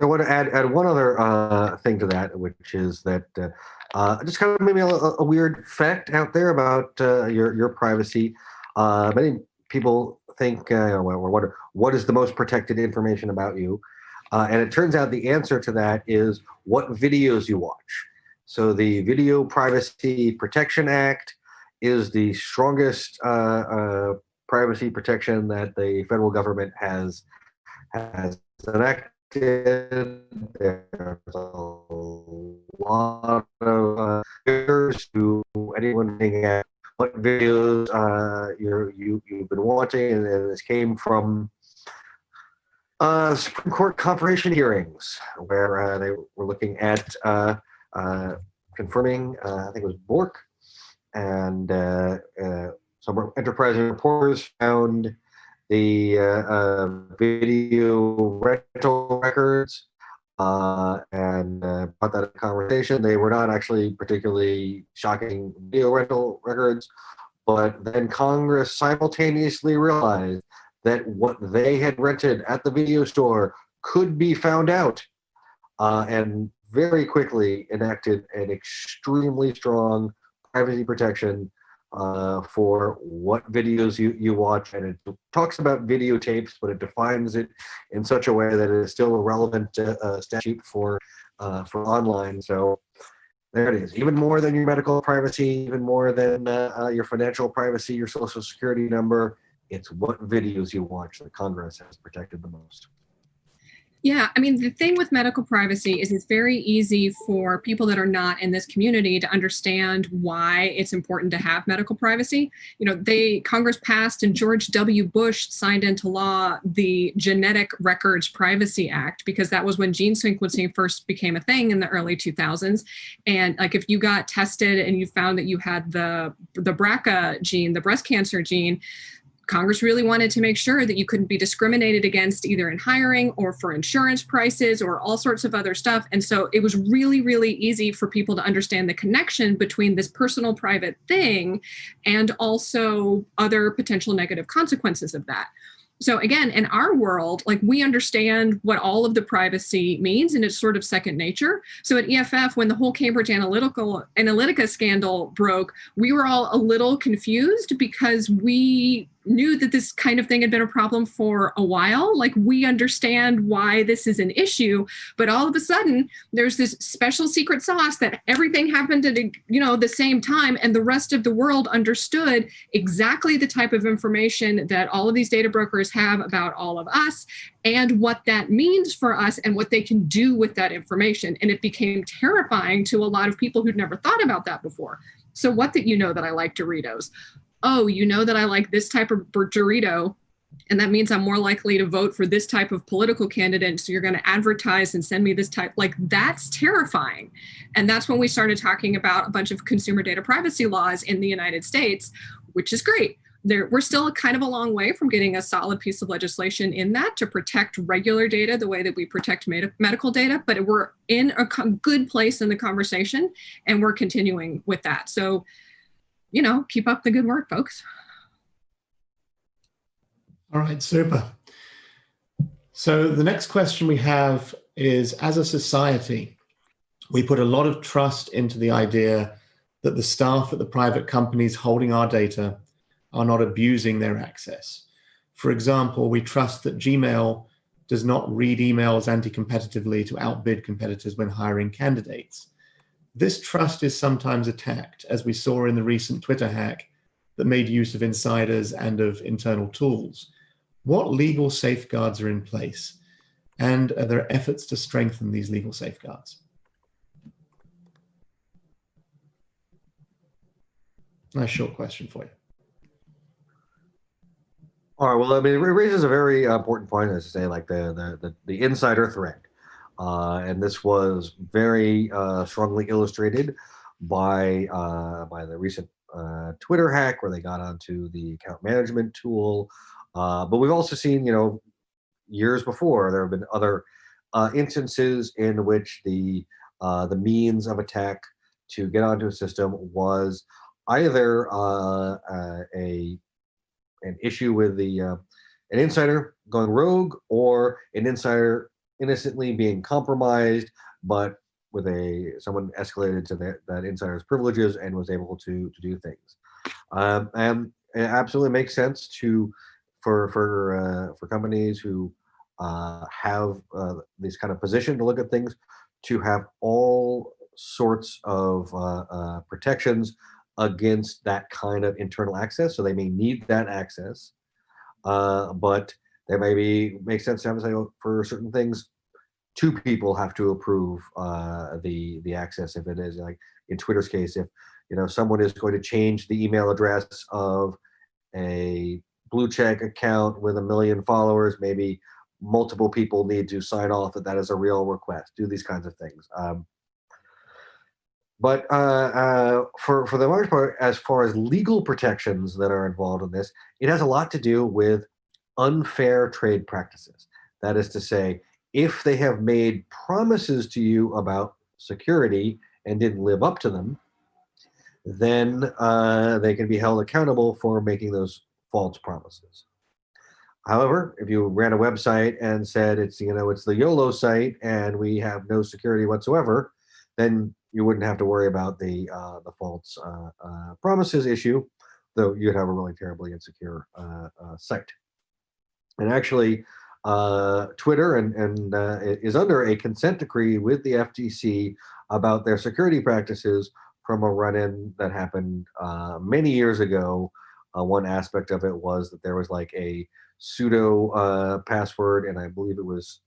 I want to add, add one other uh, thing to that, which is that uh, uh, just kind of maybe a, a, weird fact out there about uh, your, your privacy. Uh, many people think, uh, well, what, what is the most protected information about you? and it turns out the answer to that is what videos you watch. So the Video Privacy Protection Act is the strongest privacy protection that the federal government has has enacted. There's a lot of uh, to anyone looking at what videos uh, you're, you you've been watching, and, this came from uh, Supreme Court confirmation hearings where uh, they were looking at uh, uh, confirming, uh, I think it was Bork, and uh, some enterprising reporters found the uh, uh, video rental records uh, and uh, brought that conversation. They were not actually particularly shocking video rental records, but then Congress simultaneously realized that what they had rented at the video store could be found out uh, and very quickly enacted an extremely strong privacy protection uh, for what videos you, you watch. And it talks about videotapes, but it defines it in such a way that it is still a relevant uh, uh, statute for, uh, for online. So there it is. Even more than your medical privacy, even more than uh, uh, your financial privacy, your social security number. It's what videos you watch that Congress has protected the most. Yeah, I mean, the thing with medical privacy is it's very easy for people that are not in this community to understand why it's important to have medical privacy. You know, they Congress passed and George W. Bush signed into law the Genetic Records Privacy Act because that was when gene sequencing first became a thing in the early 2000s. And like if you got tested and you found that you had the the BRCA gene, the breast cancer gene, Congress really wanted to make sure that you couldn't be discriminated against either in hiring or for insurance prices or all sorts of other stuff. And so it was really, really easy for people to understand the connection between this personal private thing and also other potential negative consequences of that. So again, in our world, like we understand what all of the privacy means and it's sort of second nature. So at EFF, when the whole Cambridge Analytical Analytica scandal broke, we were all a little confused because we knew that this kind of thing had been a problem for a while. Like we understand why this is an issue, but all of a sudden there's this special secret sauce that everything happened at you know the same time, and the rest of the world understood exactly the type of information that all of these data brokers have about all of us and what that means for us and what they can do with that information. And it became terrifying to a lot of people who'd never thought about that before. So what that you know that I like Doritos? Oh, you know that I like this type of burrito, and that means I'm more likely to vote for this type of political candidate. So you're going to advertise and send me this type. Like that's terrifying. And that's when we started talking about a bunch of consumer data privacy laws in the United States, which is great. There, we're still kind of a long way from getting a solid piece of legislation in that to protect regular data the way that we protect med medical data, but we're in a good place in the conversation and we're continuing with that. So, you know, keep up the good work, folks. All right, super. So the next question we have is, as a society, we put a lot of trust into the idea that the staff at the private companies holding our data are not abusing their access. For example, we trust that Gmail does not read emails anti-competitively to outbid competitors when hiring candidates. This trust is sometimes attacked, as we saw in the recent Twitter hack that made use of insiders and of internal tools. What legal safeguards are in place? And are there efforts to strengthen these legal safeguards? Nice short question for you. All right. Well, I mean, it raises a very important point, as to say, like the the the, the insider threat, and this was very uh, strongly illustrated by uh, by the recent uh, Twitter hack, where they got onto the account management tool. Uh, but we've also seen, you know, years before there have been other instances in which the the means of attack to get onto a system was either a an issue with the uh, an insider going rogue or an insider innocently being compromised, but with a someone escalated to that, that insider's privileges and was able to to do things. Um, and it absolutely makes sense to for for uh, for companies who uh, have uh, this kind of position to look at things to have all sorts of uh, uh, protections against that kind of internal access. So they may need that access, uh, but there may be make sense to have say for certain things, two people have to approve uh, the the access. If it is like in Twitter's case, if you know someone is going to change the email address of a blue check account with a million followers, maybe multiple people need to sign off that that is a real request. Do these kinds of things. Um, but uh, uh, for, for the most part, as far as legal protections that are involved in this, it has a lot to do with unfair trade practices. That is to say, if they have made promises to you about security and didn't live up to them, then uh, they can be held accountable for making those false promises. However, if you ran a website and said it's you know it's the YOLO site and we have no security whatsoever, then you wouldn't have to worry about the uh, the false uh, uh, promises issue, though you'd have a really terribly insecure uh, uh, site. And actually, uh, Twitter and, and is under a consent decree with the FTC about their security practices from a run-in that happened many years ago. one aspect of it was that there was like a sudo password, and I believe it was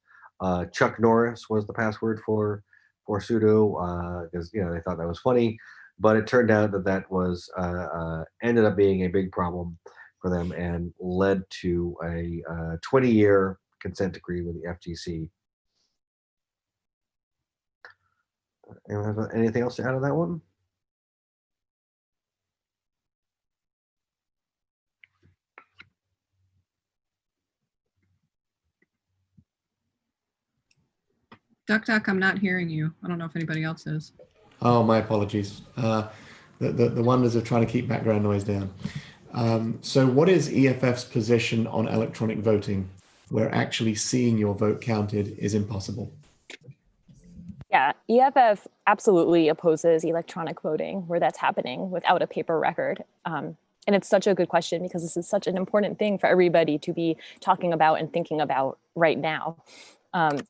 Chuck Norris was the password for for sudo because uh, you know they thought that was funny, but it turned out that that was uh, uh, ended up being a big problem for them and led to a 20-year consent decree with the FTC. Anyone have anything else to add on that one? Duck Duck, I'm not hearing you. I don't know if anybody else is. Oh, my apologies. Uh, the, the, the, wonders of trying to keep background noise down. Um, so what is EFF's position on electronic voting where actually seeing your vote counted is impossible? Yeah, EFF absolutely opposes electronic voting where that's happening without a paper record. Um, and it's such a good question because this is such an important thing for everybody to be talking about and thinking about right now. Um,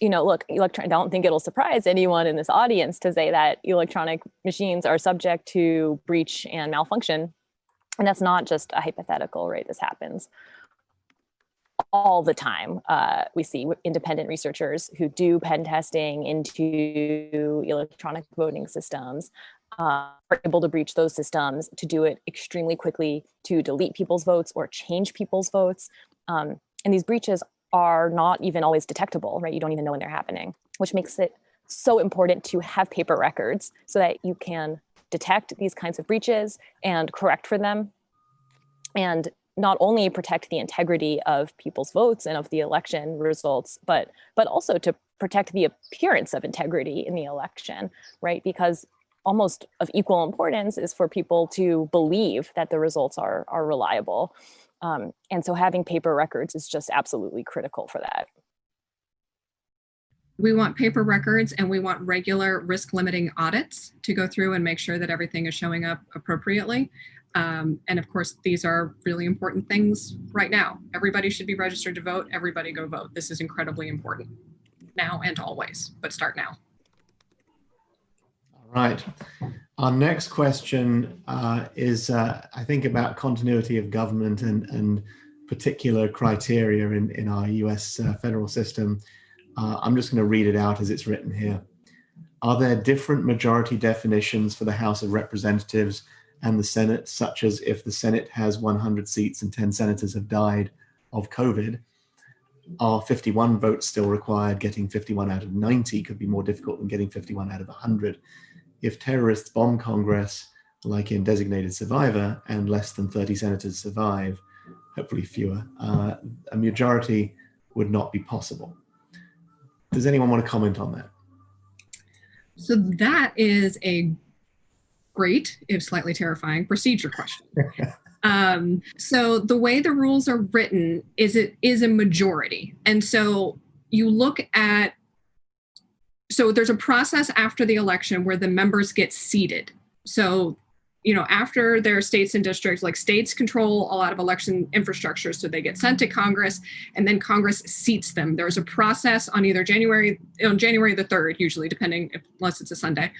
you know, look, electron, I don't think it'll surprise anyone in this audience to say that electronic machines are subject to breach and malfunction. And that's not just a hypothetical, right? This happens all the time. Uh, we see independent researchers who do pen testing into electronic voting systems uh, are able to breach those systems, to do it extremely quickly, to delete people's votes or change people's votes. Um, and these breaches are not even always detectable, right? You don't even know when they're happening, which makes it so important to have paper records so that you can detect these kinds of breaches and correct for them and not only protect the integrity of people's votes and of the election results, but but also to protect the appearance of integrity in the election, right? Because almost of equal importance is for people to believe that the results are are reliable. Um, and so having paper records is just absolutely critical for that. We want paper records and we want regular risk limiting audits to go through and make sure that everything is showing up appropriately. Um, and of course, these are really important things right now. Everybody should be registered to vote. Everybody go vote. This is incredibly important now and always, but start now. All right. Our next question uh, is, uh, I think, about continuity of government and, and particular criteria in, in our US uh, federal system. Uh, I'm just going to read it out as it's written here. Are there different majority definitions for the House of Representatives and the Senate, such as if the Senate has 100 seats and 10 senators have died of COVID, are 51 votes still required? Getting 51 out of 90 could be more difficult than getting 51 out of 100. If terrorists bomb Congress, like in Designated Survivor, and less than 30 senators survive, hopefully fewer, uh, a majority would not be possible. Does anyone want to comment on that? So that is a great, if slightly terrifying, procedure question. *laughs* um, so the way the rules are written is it is a majority. And so you look at, so there's a process after the election where the members get seated. So you know, after their states and districts, like states control a lot of election infrastructure, so they get sent to Congress, and then Congress seats them. There's a process on either January on January the third, usually, depending if, unless it's a Sunday,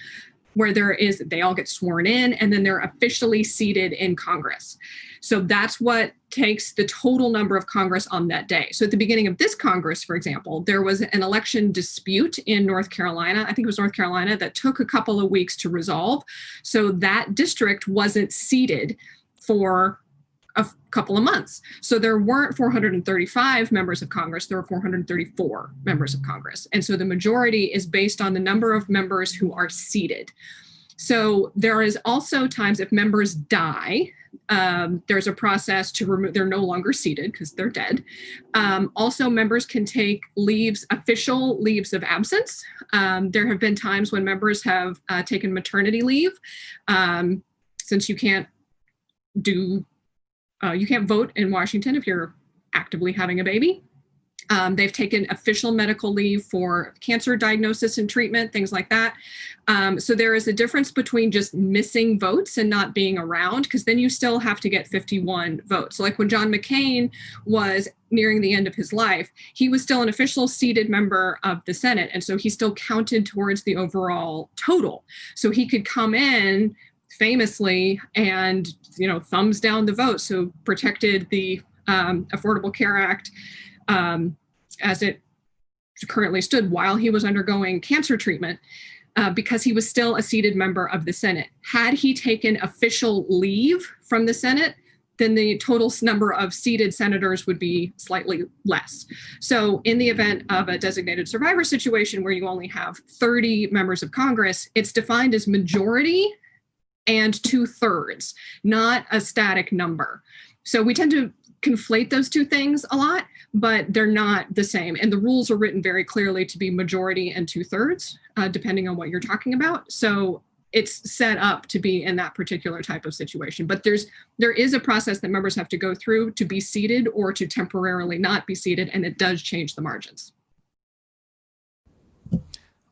where there is they all get sworn in and then they're officially seated in Congress. So that's what takes the total number of Congress on that day. So at the beginning of this Congress, for example, there was an election dispute in North Carolina. I think it was North Carolina that took a couple of weeks to resolve. So that district wasn't seated for a couple of months. So there weren't 435 members of Congress, there were 434 members of Congress. And so the majority is based on the number of members who are seated. So there is also times if members die, um, there's a process to remove, they're no longer seated because they're dead. Um, also, members can take leaves, official leaves of absence. Um, there have been times when members have uh, taken maternity leave. Um, since you can't do uh, you can't vote in Washington if you're actively having a baby. Um, they've taken official medical leave for cancer diagnosis and treatment, things like that. Um, so there is a difference between just missing votes and not being around, because then you still have to get 51 votes. So like when John McCain was nearing the end of his life, he was still an official seated member of the Senate. And so he still counted towards the overall total. So he could come in famously and you know thumbs down the vote so protected the um, affordable care act um, as it currently stood while he was undergoing cancer treatment uh, because he was still a seated member of the senate had he taken official leave from the senate then the total number of seated senators would be slightly less. So in the event of a designated survivor situation where you only have 30 members of Congress, it's defined as majority and two thirds, not a static number. So we tend to conflate those two things a lot, but they're not the same. And the rules are written very clearly to be majority and two thirds, uh, depending on what you're talking about. So it's set up to be in that particular type of situation. But there's there is a process that members have to go through to be seated or to temporarily not be seated, and it does change the margins.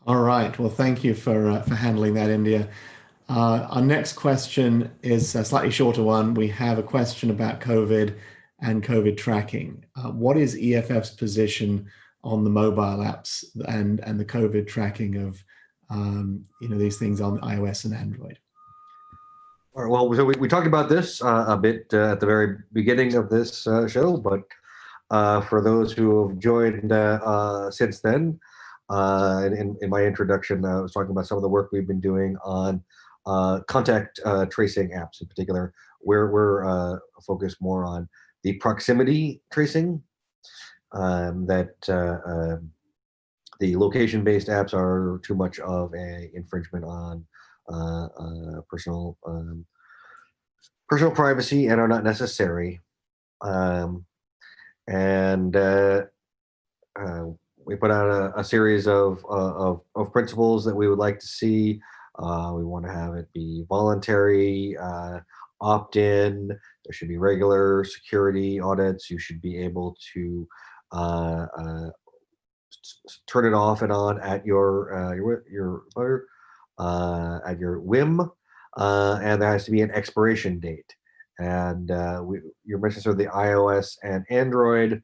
All right. Well, thank you for uh, for handling that, India. Uh, our next question is a slightly shorter one. We have a question about COVID and COVID tracking. Uh, what is EFF's position on the mobile apps and, and the COVID tracking of um, you know, these things on iOS and Android? All right, well, so we, we talked about this uh, a bit uh, at the very beginning of this uh, show, but uh, for those who have joined uh, since then, in, in my introduction, I was talking about some of the work we've been doing on contact tracing apps in particular, where we're focused more on the proximity tracing um, that um, the location-based apps are too much of a infringement on uh, uh, personal um, personal privacy and are not necessary. Um, and uh, uh, we put out a, a series of, uh, of, of principles that we would like to see. Uh, we want to have it be voluntary, opt-in. There should be regular security audits. You should be able to turn it off and on at your your your uh, at your whim, uh, and there has to be an expiration date. And uh, we, you mentioned sort of the iOS and Android,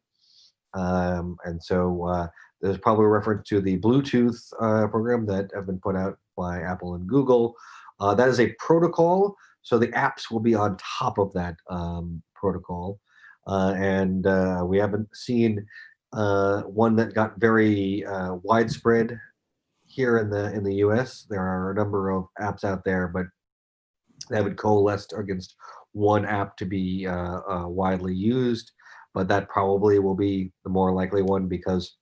um, and so uh, there's probably a reference to the Bluetooth uh, program that have been put out by Apple and Google. Uh, that is a protocol, so the apps will be on top of that um, protocol. and we haven't seen one that got very widespread here in the in the US. There are a number of apps out there, but they would coalesce against one app to be uh, uh, widely used. But that probably will be the more likely one because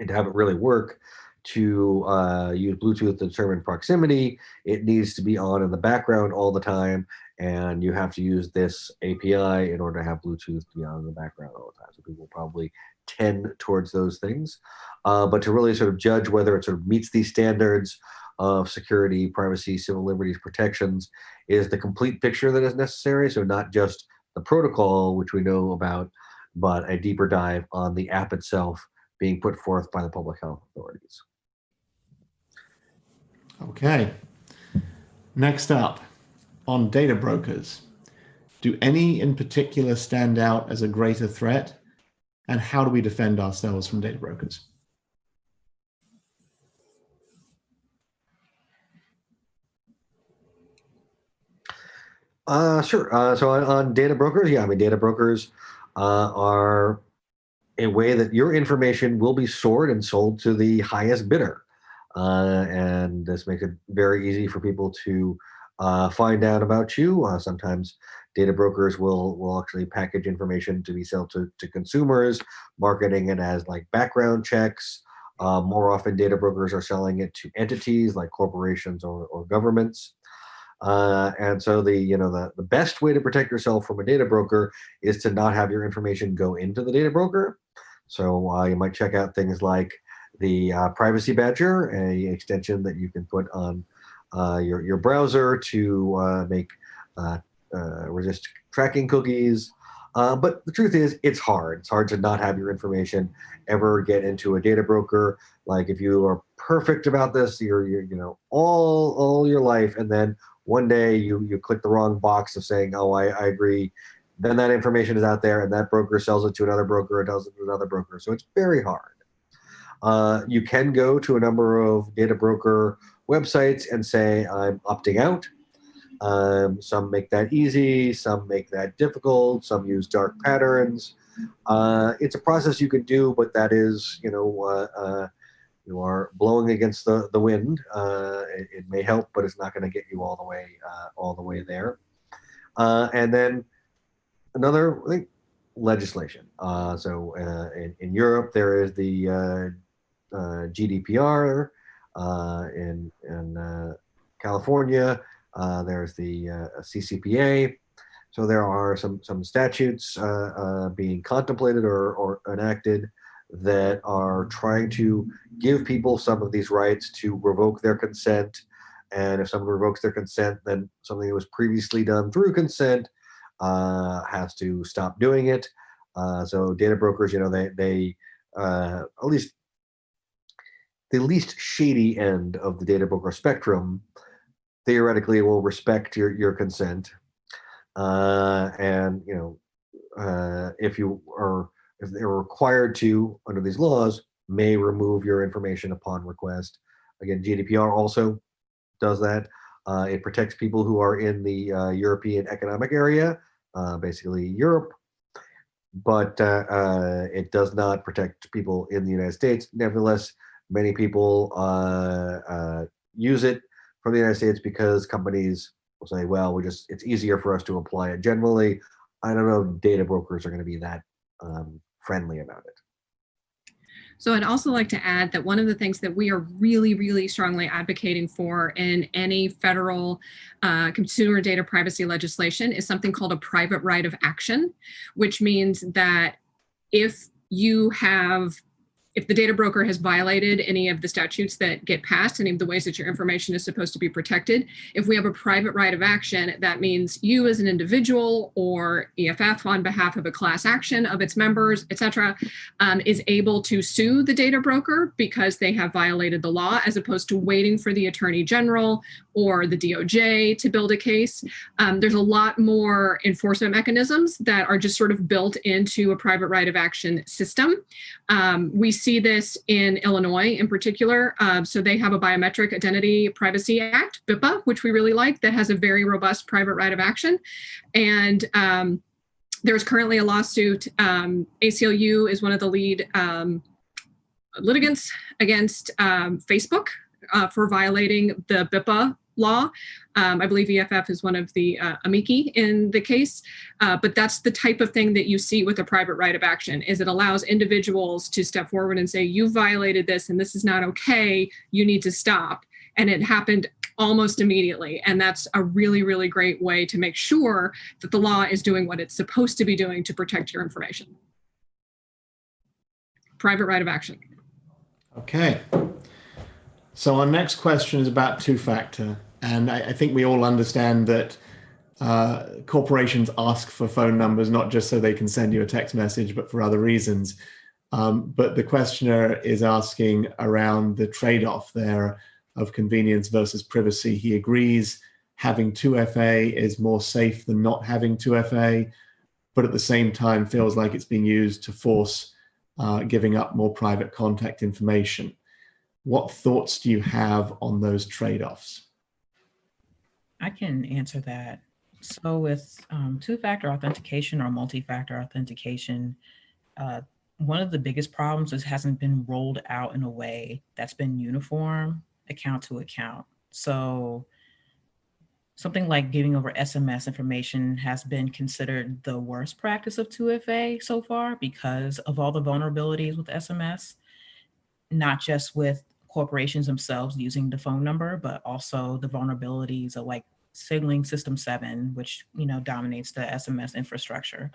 to have it really work to uh, use Bluetooth to determine proximity, it needs to be on in the background all the time. And you have to use this API in order to have Bluetooth be on in the background all the time. So people probably tend towards those things. Uh, but to really sort of judge whether it sort of meets these standards of security, privacy, civil liberties protections is the complete picture that is necessary. So not just the protocol, which we know about, but a deeper dive on the app itself being put forth by the public health authorities. Okay. Next up, on data brokers. Do any in particular stand out as a greater threat? And how do we defend ourselves from data brokers? Uh, sure. Uh, so on, on, data brokers, yeah, I mean, data brokers uh, are a way that your information will be stored and sold to the highest bidder. Uh, and this makes it very easy for people to uh, find out about you. Uh, sometimes data brokers will will actually package information to be sold to, to consumers, marketing it as like background checks. more often, data brokers are selling it to entities like corporations or, or governments. Uh, and so the you know the, the best way to protect yourself from a data broker is to not have your information go into the data broker. So uh, you might check out things like the uh, Privacy Badger, a extension that you can put on uh, your your browser to uh, make uh, resist tracking cookies. but the truth is, it's hard. It's hard to not have your information ever get into a data broker. Like if you are perfect about this, you're, you're you know all all your life, and then one day you you click the wrong box of saying, oh, I, I agree. Then that information is out there and that broker sells it to another broker, it does it to another broker. So it's very hard. Uh, you can go to a number of data broker websites and say, I'm opting out. Um, some make that easy, some make that difficult, some use dark patterns. Uh, it's a process you can do, but that is, you know, uh, uh you are blowing against the, the wind. Uh, it, it, may help, but it's not going to get you all the way uh, all the way there. Uh, and then another thing, legislation. Uh, so in, in Europe, there is the Uh, GDPR. Uh, in in uh, California, there's the CCPA. So there are some some statutes being contemplated or, or enacted that are trying to give people some of these rights to revoke their consent. And if someone revokes their consent, then something that was previously done through consent uh, has to stop doing it. Uh, so data brokers, you know, they, they uh, at least the least shady end of the data broker spectrum theoretically will respect your, your consent. Uh, and, you know, uh, if you are, if they're required to, under these laws, may remove your information upon request. Again, GDPR also does that. Uh, it protects people who are in the uh, European Economic Area, uh, basically Europe, but uh, uh, it does not protect people in the United States. Nevertheless, many people uh, uh, use it from the United States because companies will say, well, we just, it's easier for us to apply it. Generally, I don't know if data brokers are going to be that um, friendly about it. So I'd also like to add that one of the things that we are really, really strongly advocating for in any federal uh, consumer data privacy legislation is something called a private right of action, which means that if you have if the data broker has violated any of the statutes that get passed, any of the ways that your information is supposed to be protected, if we have a private right of action, that means you as an individual or EFF on behalf of a class action of its members, et cetera, um, is able to sue the data broker because they have violated the law as opposed to waiting for the attorney general or the DOJ to build a case. Um, there's a lot more enforcement mechanisms that are just sort of built into a private right of action system. Um, we see this in Illinois in particular. Uh, so they have a Biometric Identity Privacy Act, BIPA, which we really like, that has a very robust private right of action. And um, there's currently a lawsuit. Um, ACLU is one of the lead um, litigants against um, Facebook uh, for violating the BIPA law. Um, I believe EFF is one of the uh, amici in the case, uh, but that's the type of thing that you see with a private right of action is it allows individuals to step forward and say, you violated this and this is not okay, you need to stop. And it happened almost immediately. And that's a really, really great way to make sure that the law is doing what it's supposed to be doing to protect your information. Private right of action. Okay. So our next question is about two-factor. And I, I, think we all understand that uh, corporations ask for phone numbers, not just so they can send you a text message, but for other reasons. Um, but the questioner is asking around the trade-off there of convenience versus privacy. He agrees having 2FA is more safe than not having 2FA, but at the same time feels like it's being used to force uh, giving up more private contact information. What thoughts do you have on those trade-offs? I can answer that. So with um, two-factor authentication or multi-factor authentication, uh, one of the biggest problems is hasn't been rolled out in a way that's been uniform account to account. So something like giving over SMS information has been considered the worst practice of 2FA so far because of all the vulnerabilities with SMS, not just with corporations themselves using the phone number, but also the vulnerabilities of like signaling system seven, which you know dominates the SMS infrastructure.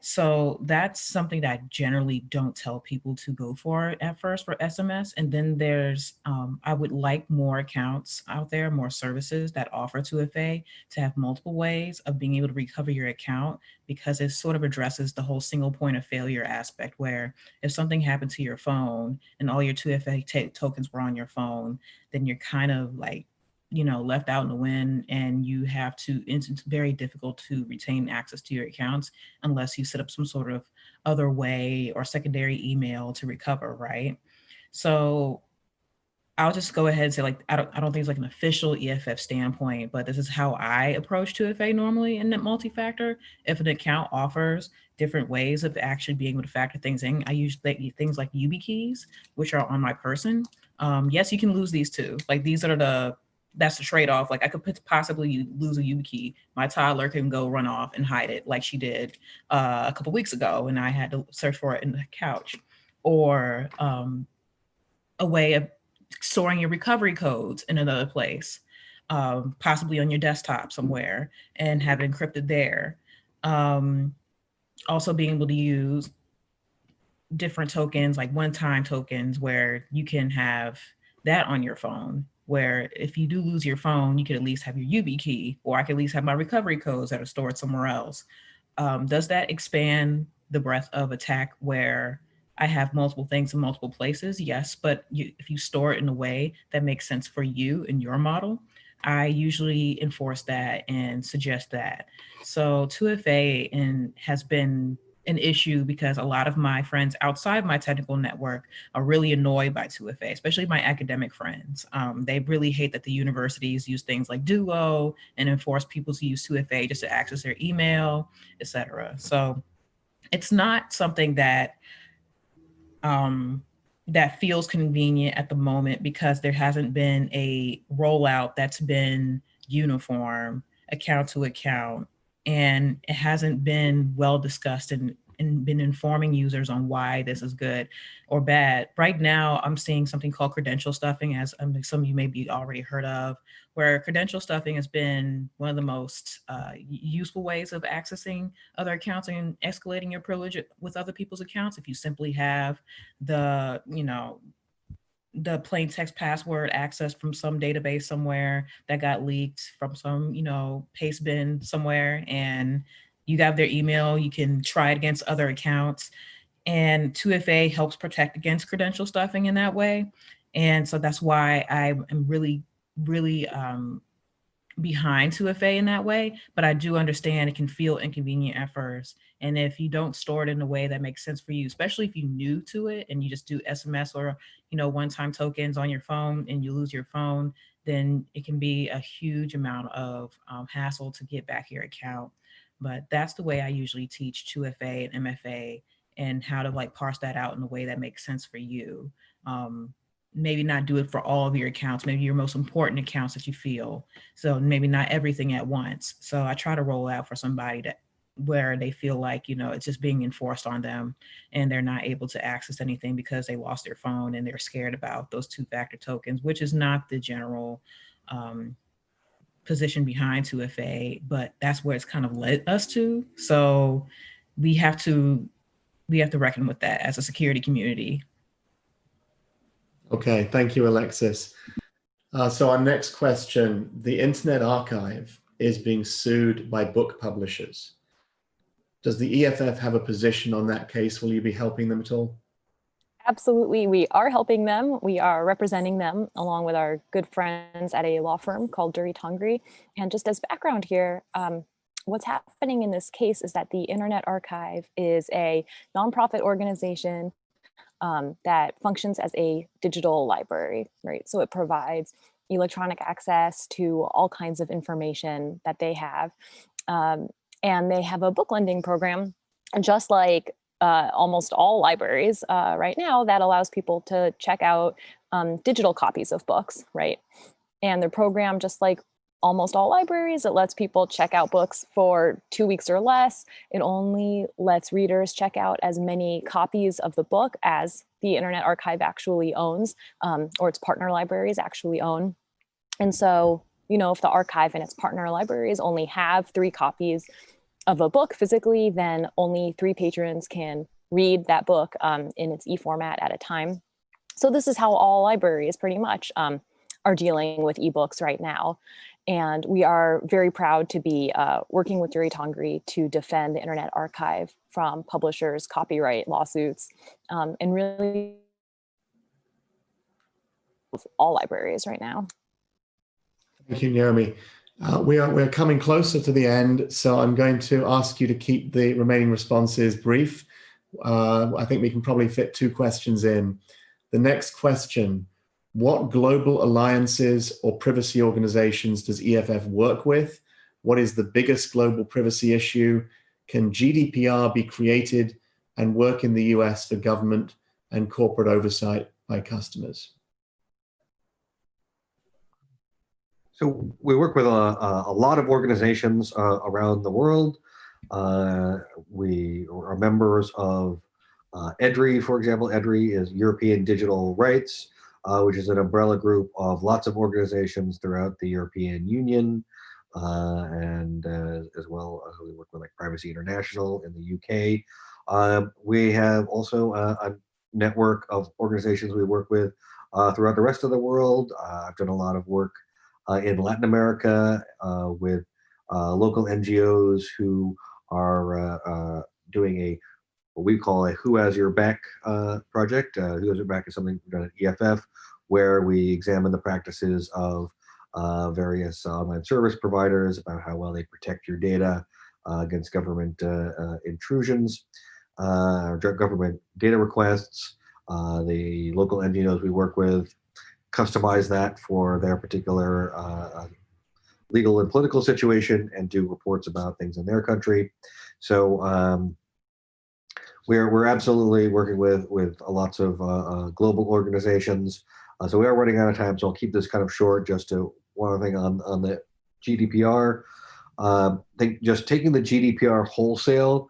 So that's something that I generally don't tell people to go for at first for SMS. And then there's, um, I would like more accounts out there, more services that offer 2FA to have multiple ways of being able to recover your account because it sort of addresses the whole single point of failure aspect where if something happened to your phone and all your 2FA tokens were on your phone, then you're kind of like you know, left out in the wind and you have to, it's very difficult to retain access to your accounts unless you set up some sort of other way or secondary email to recover, right? So I'll just go ahead and say like, I don't, I don't think it's like an official EFF standpoint, but this is how I approach 2FA normally in multi multi-factor. If an account offers different ways of actually being able to factor things in, I use things like YubiKeys, which are on my person. Um, yes, you can lose these too. Like these are the that's the trade-off. Like I could possibly lose a YubiKey. My toddler can go run off and hide it like she did uh, a couple weeks ago and I had to search for it in the couch. Or um, a way of storing your recovery codes in another place, um, possibly on your desktop somewhere and have it encrypted there. Um, also being able to use different tokens like one-time tokens where you can have that on your phone where if you do lose your phone, you could at least have your UB YubiKey, or I could at least have my recovery codes that are stored somewhere else. Um, does that expand the breadth of attack where I have multiple things in multiple places? Yes, but you, if you store it in a way that makes sense for you and your model, I usually enforce that and suggest that. So 2FA and has been an issue because a lot of my friends outside my technical network are really annoyed by 2FA, especially my academic friends. Um, they really hate that the universities use things like Duo and enforce people to use 2FA just to access their email, etc. So it's not something that um, that feels convenient at the moment because there hasn't been a rollout that's been uniform account to account and it hasn't been well discussed and, and been informing users on why this is good or bad. Right now, I'm seeing something called credential stuffing, as um, some of you may be already heard of, where credential stuffing has been one of the most uh, useful ways of accessing other accounts and escalating your privilege with other people's accounts. If you simply have the, you know, the plain text password access from some database somewhere that got leaked from some, you know, paste bin somewhere and you have their email, you can try it against other accounts. And 2FA helps protect against credential stuffing in that way. And so that's why I am really, really um, behind 2FA in that way, but I do understand it can feel inconvenient at first. And if you don't store it in a way that makes sense for you, especially if you're new to it and you just do SMS or, you know, one-time tokens on your phone and you lose your phone, then it can be a huge amount of um, hassle to get back your account. But that's the way I usually teach 2FA and MFA and how to like parse that out in a way that makes sense for you. Um, maybe not do it for all of your accounts, maybe your most important accounts that you feel. So maybe not everything at once. So I try to roll out for somebody that where they feel like, you know, it's just being enforced on them and they're not able to access anything because they lost their phone and they're scared about those two factor tokens, which is not the general um, position behind 2FA, but that's where it's kind of led us to. So we have to we have to reckon with that as a security community. Okay, thank you, Alexis. Uh, so our next question, the Internet Archive is being sued by book publishers. Does the EFF have a position on that case? Will you be helping them at all? Absolutely, we are helping them. We are representing them along with our good friends at a law firm called Durie Tangri. And just as background here, um, what's happening in this case is that the Internet Archive is a nonprofit organization um, that functions as a digital library, right? So it provides electronic access to all kinds of information that they have. Um, and they have a book lending program, just like uh, almost all libraries uh, right now that allows people to check out um, digital copies of books, right? And their program, just like almost all libraries, it lets people check out books for two weeks or less. It only lets readers check out as many copies of the book as the Internet Archive actually owns, um, or its partner libraries actually own. And so, you know, if the archive and its partner libraries only have three copies of a book physically, then only three patrons can read that book um, in its e-format at a time. So this is how all libraries pretty much um, are dealing with ebooks right now. And we are very proud to be uh, working with Durie Tangri to defend the Internet Archive from publishers' copyright lawsuits um, and really all libraries right now. Thank you, Naomi. Uh, we are we're coming closer to the end, so I'm going to ask you to keep the remaining responses brief. Uh, I think we can probably fit two questions in. The next question, what global alliances or privacy organizations does EFF work with? What is the biggest global privacy issue? Can GDPR be created and work in the US for government and corporate oversight by customers? So we work with a, a lot of organizations uh, around the world. Uh, we are members of uh, EDRI, for example. EDRI is European Digital Rights, uh, which is an umbrella group of lots of organizations throughout the European Union. Uh, and uh, as well, we work with like Privacy International in the UK. We have also a, a, network of organizations we work with throughout the rest of the world. I've done a lot of work uh, in Latin America uh, with uh, local NGOs who are doing a what we call a Who Has Your Back project. Who Has Your Back is something done at EFF where we examine the practices of uh, various online service providers about how well they protect your data uh, against government uh, uh, intrusions, uh, or government data requests. Uh, the local NGOs we work with customize that for their particular uh, legal and political situation and do reports about things in their country. So um, we're we're absolutely working with with lots of uh, uh, global organizations. Uh, so we are running out of time, so I'll keep this kind of short. Just to one other thing on on the GDPR. Um, think just taking the GDPR wholesale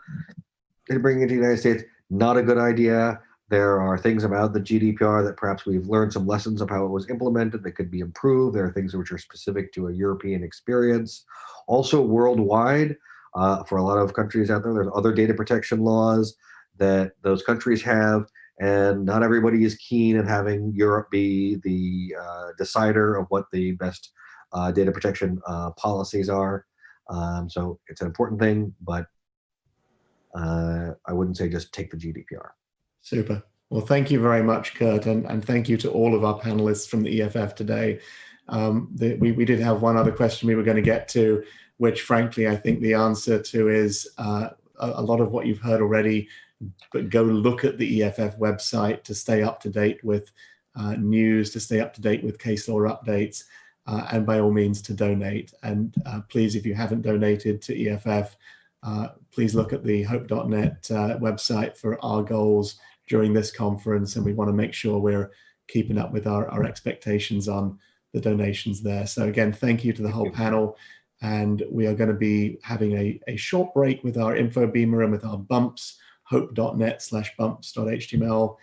and bringing it to the United States not a good idea. There are things about the GDPR that perhaps we've learned some lessons of how it was implemented that could be improved. There are things which are specific to a European experience. Also worldwide, uh, for a lot of countries out there, there's other data protection laws that those countries have, and not everybody is keen in having Europe be the uh, decider of what the best uh, data protection uh, policies are. Um, so it's an important thing, but uh, I wouldn't say just take the GDPR. Super. Well, thank you very much, Kurt, and, and thank you to all of our panelists from the EFF today. Um, the, we, we did have one other question we were going to get to, which frankly, I think the answer to is uh, a, a lot of what you've heard already, but go look at the EFF website to stay up to date with uh, news, to stay up to date with case law updates, uh, and by all means to donate. And uh, please, if you haven't donated to EFF, uh, please look at the hope.net uh, website for our goals during this conference. And we want to make sure we're keeping up with our, our expectations on the donations there. So again, thank you to the whole panel. And we are going to be having a, a short break with our info beamer and with our bumps, hope.net slash bumps.html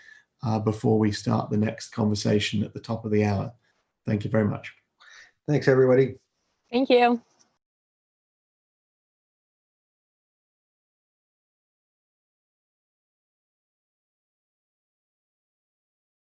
uh, before we start the next conversation at the top of the hour. Thank you very much. Thanks, everybody. Thank you.